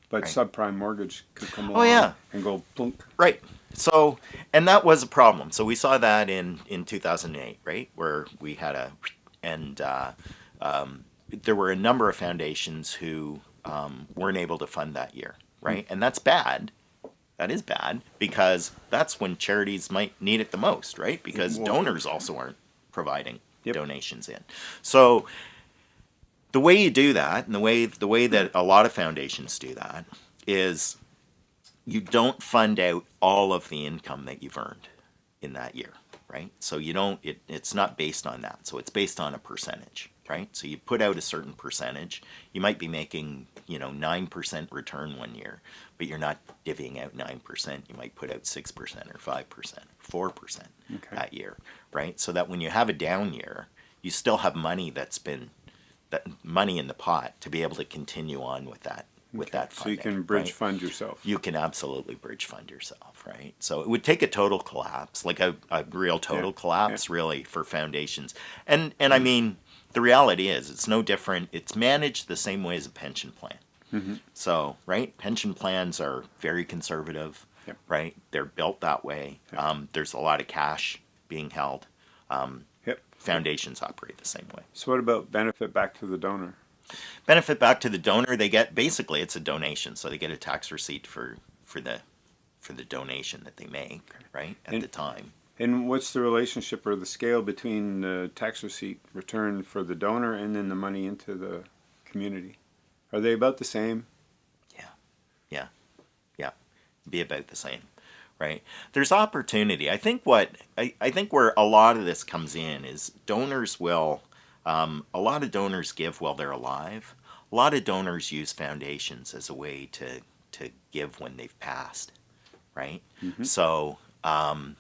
But Right. subprime mortgage could come Oh, along yeah. and go plunk. Right. So, and that was a problem. So we saw that in in 2008, right, where we had a, and uh, um, there were a number of foundations who um, weren't able to fund that year, right, and that's bad. That is bad because that's when charities might need it the most, right? Because Well- donors also aren't providing Yep. donations in. So the way you do that, and the way the way that a lot of foundations do that, is you don't fund out all of the income that you've earned in that year, right? So you don't. It, it's not based on that. So it's based on a percentage, right? So you put out a certain percentage. You might be making, you know, nine percent return one year, but you're not divvying out nine percent. You might put out six percent or five percent, four percent Okay. that year, right? So that when you have a down year, you still have money that's been that money in the pot to be able to continue on with that with that So you can bridge right? fund yourself. you can absolutely bridge fund yourself, right? So it would take a total collapse, like a, a real total Yeah, collapse, really, for foundations. And and I mm. mean, the reality is, it's no different. It's managed the same way as a pension plan. Mm-hmm. So, right, pension plans are very conservative, Yep. right? They're built that way. Yep. Um, there's a lot of cash being held. Yep. Foundations operate the same way. So what about benefit back to the donor? benefit back to the donor they get basically it's a donation so they get a tax receipt for for the for the donation that they make right at And- the time And what's the relationship or the scale between the tax receipt return for the donor and then the money into the community? Are they about the same? Yeah, yeah, yeah. Be about the same right? There's opportunity. I think what i, I think where a lot of this comes in is donors will um, a lot of donors give while they're alive. A lot of donors use foundations as a way to to give when they've passed right? So um,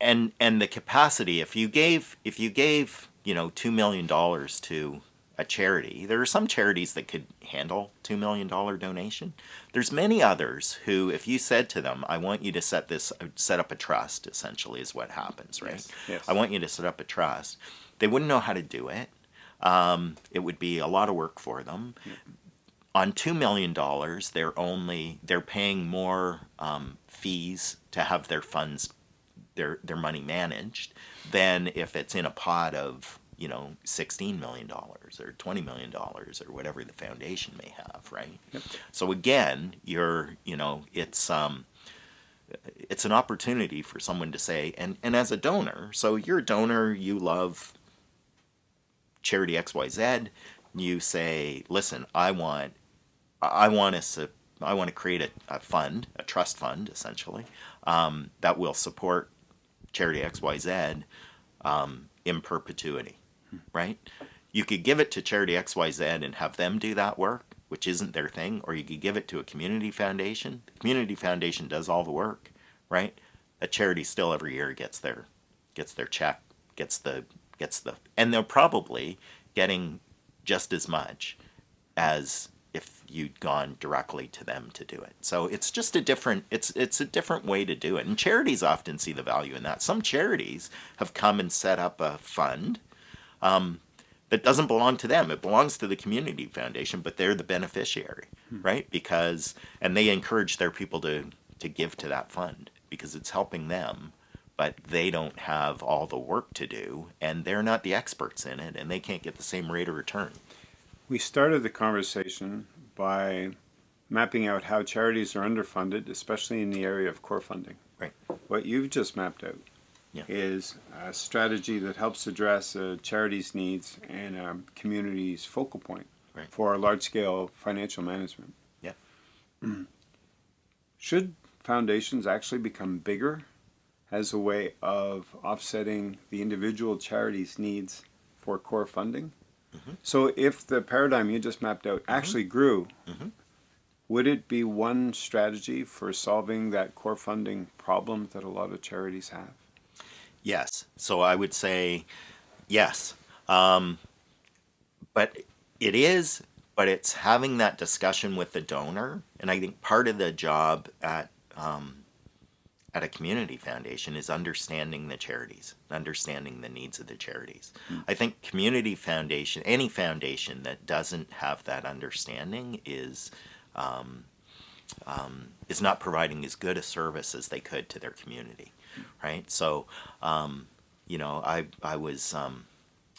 and and the capacity if you gave if you gave you know two million dollars to a charity there are some charities that could handle two million dollar donation. There's many others who if you said to them i want you to set this set up a trust essentially is what happens right? Yes, yes. i want you to set up a trust. They wouldn't know how to do it. Um, it would be a lot of work for them. On two million dollars they're only they're paying more um, fees to have their funds their their money managed than if it's in a pot of you know sixteen million dollars or twenty million dollars or whatever the foundation may have, right? So again, you're you know it's um it's an opportunity for someone to say and and as a donor, so you're a donor, you love charity XYZ, you say, listen, I want I want us to I want to create a, a fund, a trust fund, essentially, um, that will support charity XYZ um, in perpetuity, right? You could give it to charity XYZ and have them do that work, which isn't their thing, or you could give it to a community foundation. The community foundation does all the work, right? A charity still every year gets their gets their check, gets the gets the, and they're probably getting just as much as if you'd gone directly to them to do it. So it's just a different it's it's a different way to do it. And charities often see the value in that. Some charities have come and set up a fund um, that doesn't belong to them. It belongs to the community foundation, but they're the beneficiary, right? Because and they encourage their people to to give to that fund because it's helping them but they don't have all the work to do and they're not the experts in it and they can't get the same rate of return. We started the conversation by mapping out how charities are underfunded, especially in the area of core funding. Right. What you've just mapped out Yeah. is a strategy that helps address a charity's needs and a community's focal point Right. for large-scale financial management. Yeah. *clears throat* Should foundations actually become bigger as a way of offsetting the individual charity's needs for core funding? Mm-hmm. So if the paradigm you just mapped out actually grew, Mhm. would it be one strategy for solving that core funding problem that a lot of charities have? Yes. So I would say yes. Um, but it is, but it's having that discussion with the donor, and I think part of the job at um, at a community foundation is understanding the charities, understanding the needs of the charities. Mm. I think community foundation, any foundation that doesn't have that understanding is um, um, is not providing as good a service as they could to their community, right? So, um, you know, I I was um,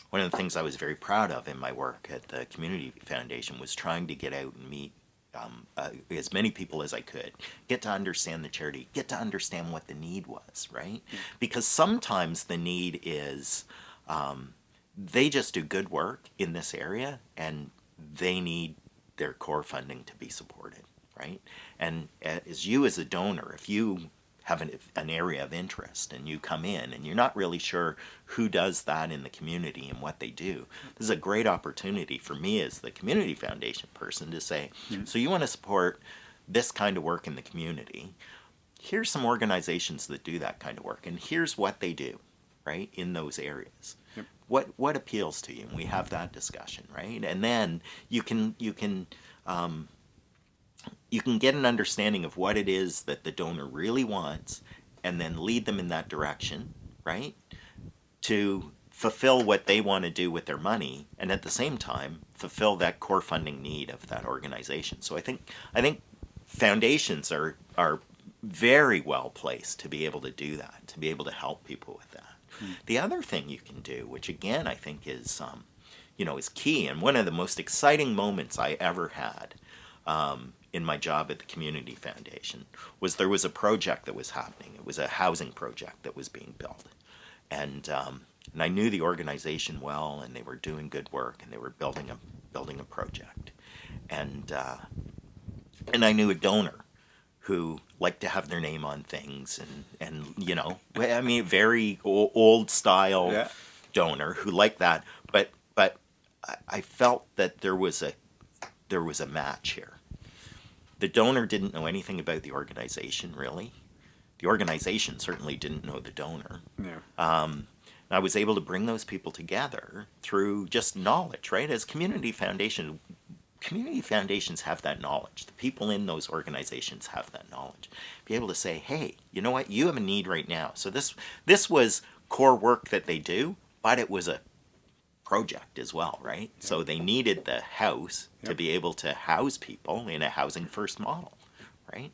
one of the things I was very proud of in my work at the community foundation was trying to get out and meet um, uh, as many people as I could, get to understand the charity, get to understand what the need was, right? Mm. Because sometimes the need is um, they just do good work in this area and they need their core funding to be supported, right? And as you as a donor, if you have an, an area of interest and you come in and you're not really sure who does that in the community and what they do. This is a great opportunity for me as the community foundation person to say, so you want to support this kind of work in the community. Here's some organizations that do that kind of work and here's what they do, right, in those areas. Yep. What what appeals to you? And we have that discussion, right? And then you can you can um, you can get an understanding of what it is that the donor really wants and then lead them in that direction, right? To fulfill what they want to do with their money and at the same time fulfill that core funding need of that organization. So I think I think foundations are are very well placed to be able to do that, to be able to help people with that. Hmm. The other thing you can do, which again I think is um, you know is key and one of the most exciting moments I ever had um, in my job at the Community Foundation was there was a project that was happening. It was a housing project that was being built. And, um, and I knew the organization well and they were doing good work and they were building a, building a project. And, uh, and I knew a donor who liked to have their name on things and, and you know, I mean, very old style yeah. donor who liked that. But, but I felt that there was a, there was a match here the donor didn't know anything about the organization, really. The organization certainly didn't know the donor. Yeah. Um, I was able to bring those people together through just knowledge, right? As community foundation, community foundations have that knowledge. The people in those organizations have that knowledge. Be able to say, hey, you know what? You have a need right now. So this this was core work that they do, but it was a project as well, right? Yep. So they needed the house yep. to be able to house people in a housing first model, right?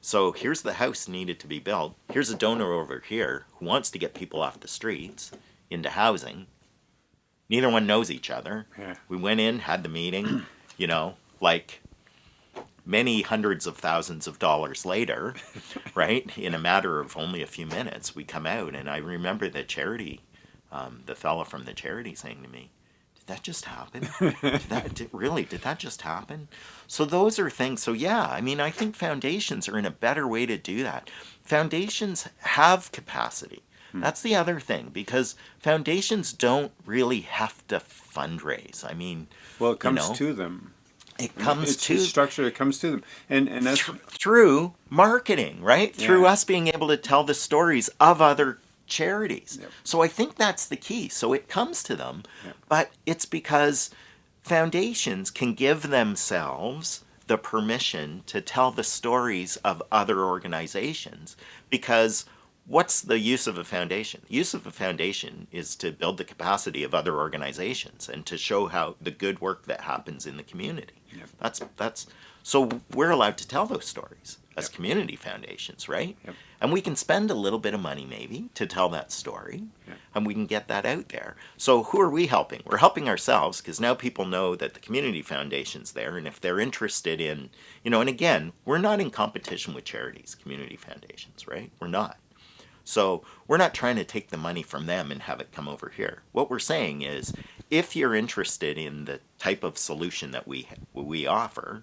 So here's the house needed to be built. Here's a donor over here who wants to get people off the streets into housing. Neither one knows each other. Yeah. We went in, had the meeting, *clears throat* you know, like many hundreds of thousands of dollars later, *laughs* right? In a matter of only a few minutes, we come out, and I remember the charity um, the fella from the charity saying to me, did that just happen? *laughs* did that, did, really, did that just happen? So those are things. So yeah, I mean, I think foundations are in a better way to do that. Foundations have capacity. Hmm. That's the other thing because foundations don't really have to fundraise. I mean, well, it comes you know, to them. It comes it's to structure. It comes to them, and and that's through marketing, right? Yeah. Through us being able to tell the stories of other charities. Yep. So I think that's the key. So it comes to them, yep. but it's because foundations can give themselves the permission to tell the stories of other organizations because what's the use of a foundation? The use of a foundation is to build the capacity of other organizations and to show how the good work that happens in the community. Yep. That's that's so we're allowed to tell those stories as community foundations, right? And we can spend a little bit of money maybe to tell that story yeah. and we can get that out there. So who are we helping? We're helping ourselves because now people know that the community foundation's there and if they're interested in, you know, and again, we're not in competition with charities, community foundations, right? We're not. So we're not trying to take the money from them and have it come over here. What we're saying is if you're interested in the type of solution that we we offer,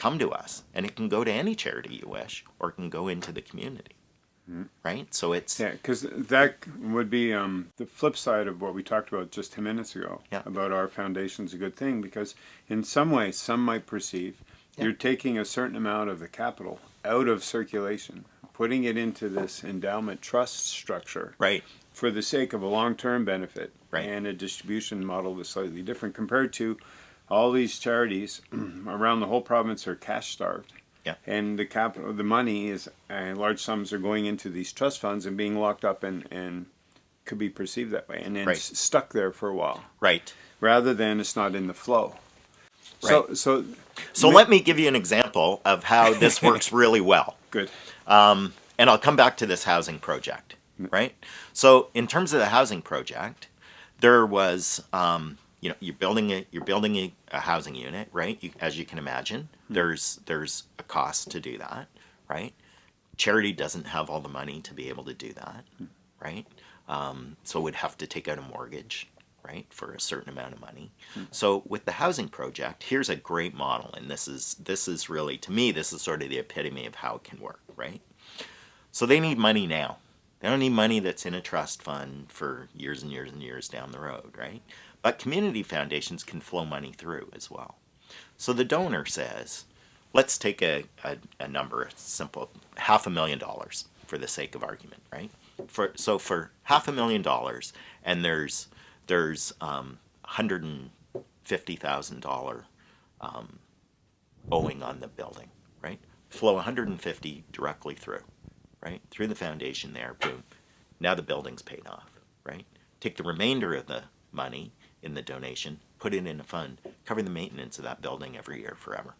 come to us. And it can go to any charity you wish, or it can go into the community. Mm-hmm. Right? So it's. Yeah, because that would be um, the flip side of what we talked about just 10 minutes ago yeah. about our foundation's a good thing, because in some way, some might perceive yeah. you're taking a certain amount of the capital out of circulation, putting it into this endowment trust structure. Right. for the sake of a long-term benefit Right. and a distribution model that's slightly different compared to all these charities *clears throat* around the whole province are cash starved. Yeah. And the capital, the money is, uh, large sums are going into these trust funds and being locked up and, and could be perceived that way and then Right. s- stuck there for a while Right. rather than it's not in the flow. So, Right. so So Ma- let me give you an example of how this *laughs* works really well. good. Um, and I'll come back to this housing project, right? So in terms of the housing project, there was, um, you know, you're building a you're building a, a housing unit, right? You, as you can imagine, hmm. there's there's a cost to do that, right? Charity doesn't have all the money to be able to do that, hmm. right? Um, so would have to take out a mortgage, right, for a certain amount of money. Hmm. So with the housing project, here's a great model, and this is this is really to me this is sort of the epitome of how it can work, right? So they need money now. They don't need money that's in a trust fund for years and years and years down the road, right? But community foundations can flow money through as well. So the donor says, let's take a, a, a number, a simple half a million dollars for the sake of argument, right? For so for half a million dollars, and there's there's um, hundred and fifty thousand dollar um, owing on the building, right? Flow 150 directly through, right? Through the foundation there, boom. Now the building's paid off, right? Take the remainder of the money in the donation, put it in a fund, cover the maintenance of that building every year forever,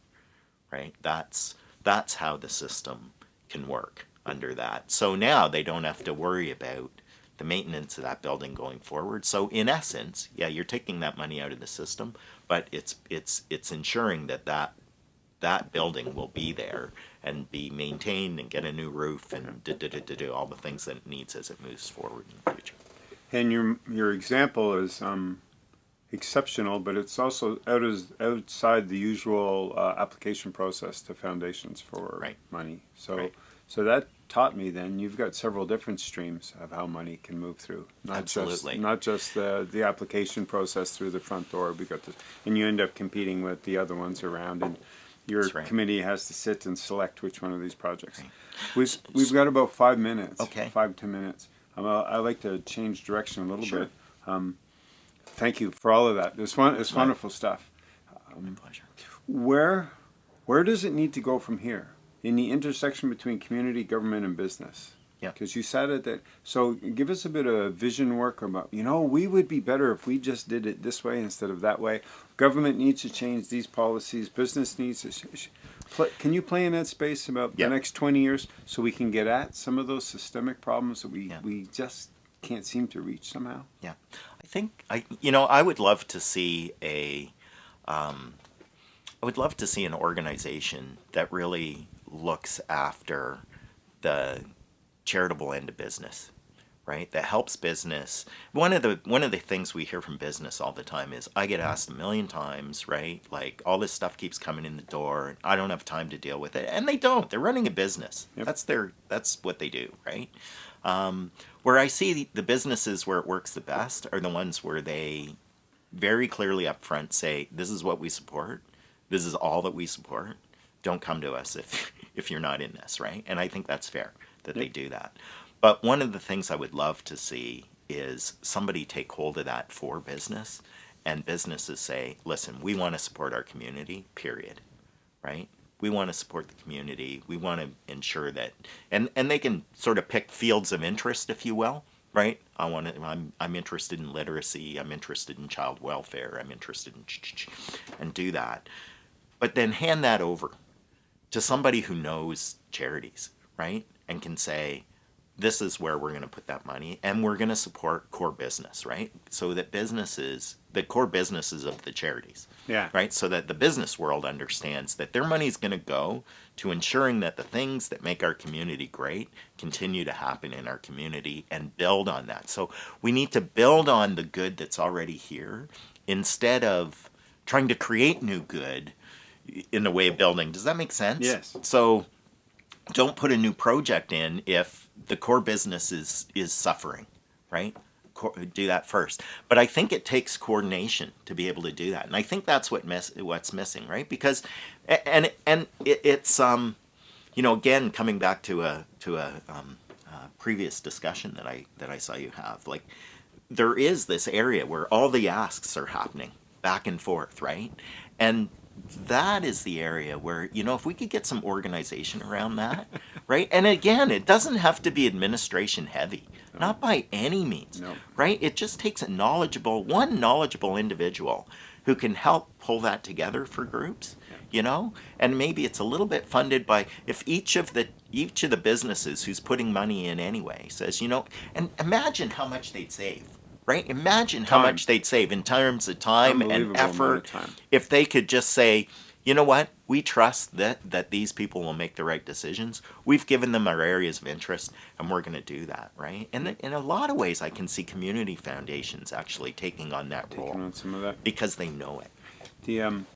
right? That's that's how the system can work under that. So now they don't have to worry about the maintenance of that building going forward. So in essence, yeah, you're taking that money out of the system, but it's it's it's ensuring that that that building will be there and be maintained and get a new roof and do, do, do, do, do all the things that it needs as it moves forward in the future. And your your example is um, exceptional, but it's also out as, outside the usual uh, application process to foundations for Right. money. So Right. so that taught me then you've got several different streams of how money can move through. Not Absolutely. just not just the the application process through the front door. We got this, and you end up competing with the other ones around and. Your right. committee has to sit and select which one of these projects. We've we've got about five minutes. Okay. Five ten minutes. Um, I I like to change direction a little Sure. bit. Um, thank you for all of that. It's fun. It's wonderful stuff. Um, My pleasure. Where where does it need to go from here in the intersection between community, government, and business? Yeah. Because you said it that. So give us a bit of vision work about. You know, we would be better if we just did it this way instead of that way. Government needs to change these policies. Business needs to. Can you play in that space about Yeah. the next twenty years so we can get at some of those systemic problems that we Yeah. we just can't seem to reach somehow? Yeah, I think I, you know, I would love to see a, um, I would love to see an organization that really looks after the charitable end of business, right? That helps business. One of the one of the things we hear from business all the time is I get asked a million times, right? Like all this stuff keeps coming in the door, and I don't have time to deal with it, and they don't. They're running a business. Yep. That's their that's what they do, right? Um, where I see the, the businesses where it works the best are the ones where they very clearly up front say, "This is what we support. This is all that we support. Don't come to us if *laughs* if you're not in this, right?" And I think that's fair that they do that. But one of the things I would love to see is somebody take hold of that for business, and businesses say, "Listen, we want to support our community. Period." Right? We want to support the community. We want to ensure that, and and they can sort of pick fields of interest, if you will, right? I want to. I'm I'm interested in literacy. I'm interested in child welfare. I'm interested in, and do that, but then hand that over to somebody who knows charities, right? And can say, this is where we're going to put that money and we're going to support core business, right? So that businesses, the core businesses of the charities, Yeah. right? So that the business world understands that their money is going to go to ensuring that the things that make our community great continue to happen in our community and build on that. So we need to build on the good that's already here instead of trying to create new good in the way of building. Does that make sense? Yes. So don't put a new project in if the core business is is suffering, right? Do that first. But I think it takes coordination to be able to do that, and I think that's what miss what's missing, right? Because and and it, it's um, you know, again coming back to a to a um, uh, previous discussion that I that I saw you have. Like there is this area where all the asks are happening back and forth, right? And that is the area where you know if we could get some organization around that *laughs* right and again it doesn't have to be administration heavy no. not by any means no. right it just takes a knowledgeable one knowledgeable individual who can help pull that together for groups yeah. you know and maybe it's a little bit funded by if each of the each of the businesses who's putting money in anyway says you know and imagine how much they'd save right? Imagine time. how much they'd save in terms of time and effort time. if they could just say, you know what, we trust that, that these people will make the right decisions. We've given them our areas of interest and we're going to do that, right? And in a lot of ways, I can see community foundations actually taking on that taking role. on some of that. Because they know it. The um,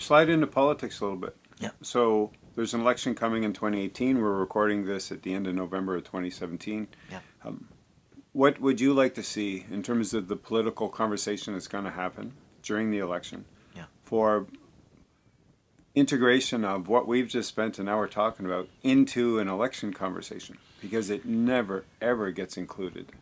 Slide into politics a little bit. Yeah. So there's an election coming in 2018. We're recording this at the end of November of 2017. Yeah. Um, what would you like to see in terms of the political conversation that's going to happen during the election yeah. for integration of what we've just spent an hour talking about into an election conversation? Because it never, ever gets included.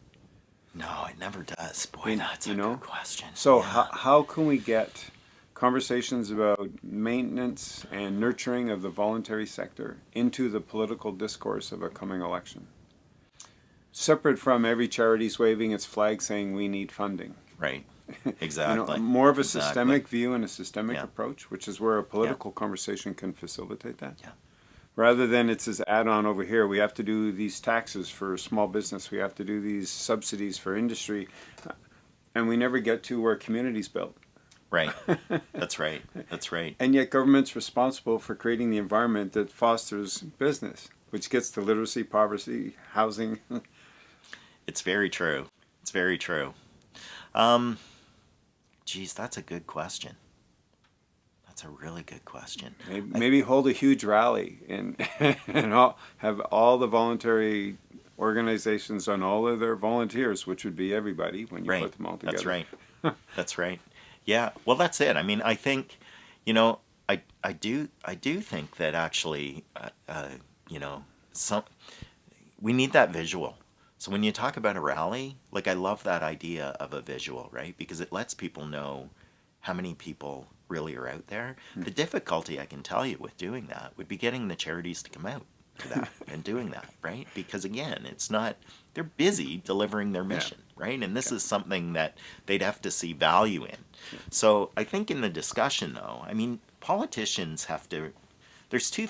No, it never does. Boy, in, that's a know? good question. So yeah. how, how can we get conversations about maintenance and nurturing of the voluntary sector into the political discourse of a coming election? Separate from every charity's waving its flag saying we need funding. Right. Exactly. *laughs* you know, more of a exactly. systemic view and a systemic yeah. approach, which is where a political yeah. conversation can facilitate that. Yeah. Rather than it's this add-on over here, we have to do these taxes for small business, we have to do these subsidies for industry, and we never get to where communities built. Right. *laughs* That's right. That's right. and yet government's responsible for creating the environment that fosters business, which gets to literacy, poverty, housing. *laughs* It's very true. It's very true. Um, geez, that's a good question. That's a really good question. Maybe, maybe hold a huge rally and *laughs* and all, have all the voluntary organizations on all of their volunteers, which would be everybody when you right. put them all together. That's right. *laughs* that's right. Yeah. Well, that's it. I mean, I think, you know, I I do I do think that actually, uh, uh, you know, some we need that visual so when you talk about a rally, like I love that idea of a visual, right? Because it lets people know how many people really are out there. Mm. The difficulty I can tell you with doing that would be getting the charities to come out to that *laughs* and doing that, right? Because again, it's not they're busy delivering their mission, yeah. right? And this yeah. is something that they'd have to see value in. Yeah. So I think in the discussion though, I mean, politicians have to there's two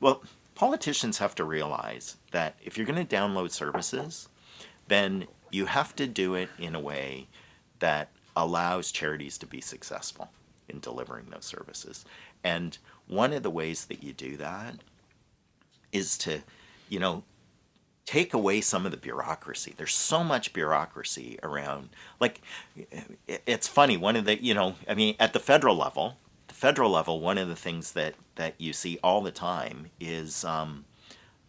well, politicians have to realize that if you're going to download services, then you have to do it in a way that allows charities to be successful in delivering those services. And one of the ways that you do that is to, you know, take away some of the bureaucracy. There's so much bureaucracy around. Like, it's funny, one of the, you know, I mean, at the federal level, federal level, one of the things that, that you see all the time is um,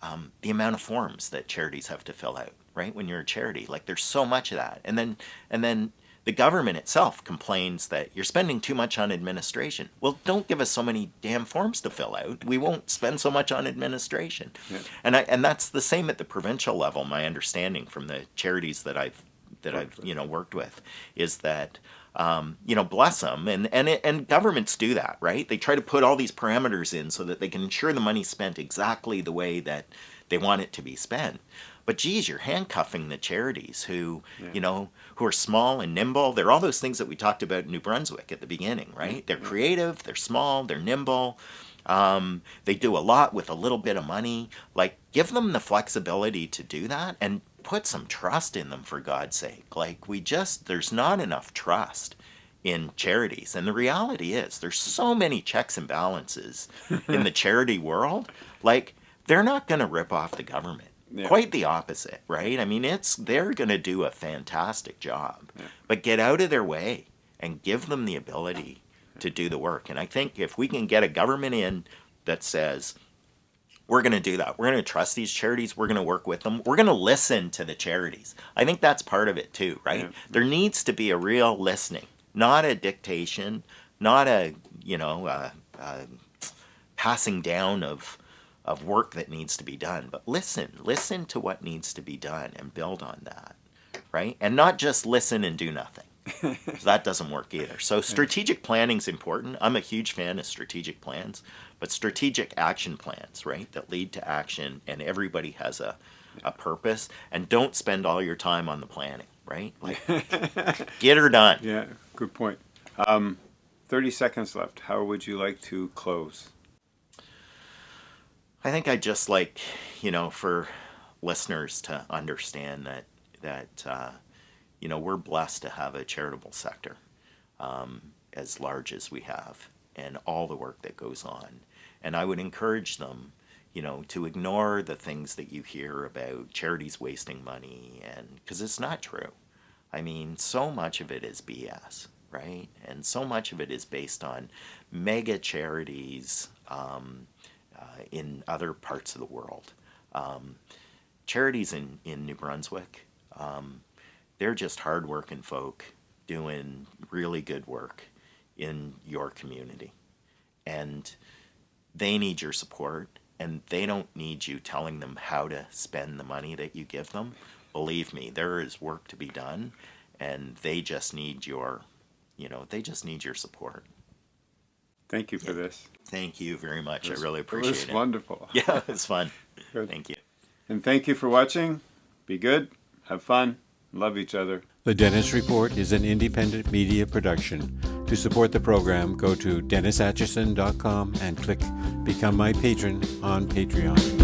um, the amount of forms that charities have to fill out, right? When you're a charity, like there's so much of that. And then, and then the government itself complains that you're spending too much on administration. Well, don't give us so many damn forms to fill out. We won't spend so much on administration. Yeah. And I, and that's the same at the provincial level. My understanding from the charities that I've that I've you know worked with is that um, you know, bless them. And, and, and governments do that, right? They try to put all these parameters in so that they can ensure the money's spent exactly the way that they want it to be spent. But geez, you're handcuffing the charities who, yeah. you know, who are small and nimble. They're all those things that we talked about in New Brunswick at the beginning, right? They're creative, they're small, they're nimble. Um, they do a lot with a little bit of money. Like, give them the flexibility to do that and put some trust in them for God's sake. Like we just there's not enough trust in charities. And the reality is there's so many checks and balances in the *laughs* charity world. Like they're not going to rip off the government. Yeah. Quite the opposite, right? I mean, it's they're going to do a fantastic job. Yeah. But get out of their way and give them the ability to do the work. And I think if we can get a government in that says, we're going to do that. We're going to trust these charities. We're going to work with them. We're going to listen to the charities. I think that's part of it too, right? Yeah. There needs to be a real listening, not a dictation, not a, you know, a, a passing down of of work that needs to be done. But listen, listen to what needs to be done and build on that, right? And not just listen and do nothing. That doesn't work either. So strategic planning is important. I'm a huge fan of strategic plans, but strategic action plans, right, that lead to action and everybody has a, a purpose. And don't spend all your time on the planning, right? Like, *laughs* get her done. Yeah, good point. Um, 30 seconds left. How would you like to close? I think I'd just like, you know, for listeners to understand that, that uh, you know, we're blessed to have a charitable sector um, as large as we have and all the work that goes on. And I would encourage them, you know, to ignore the things that you hear about charities wasting money and because it's not true. I mean, so much of it is BS, right? And so much of it is based on mega charities um, uh, in other parts of the world. Um, charities in, in New Brunswick, um, they're just hardworking folk doing really good work in your community. And they need your support, and they don't need you telling them how to spend the money that you give them. Believe me, there is work to be done, and they just need your, you know, they just need your support. Thank you for this. Thank you very much. was- I really appreciate It was it. wonderful. *laughs* Yeah, it was fun. Thank you. And thank you for watching. Be good, have fun, love each other. The Dennis Report is an independent media production. To support the program, go to DennisAtchison.com and click Become My Patron on Patreon.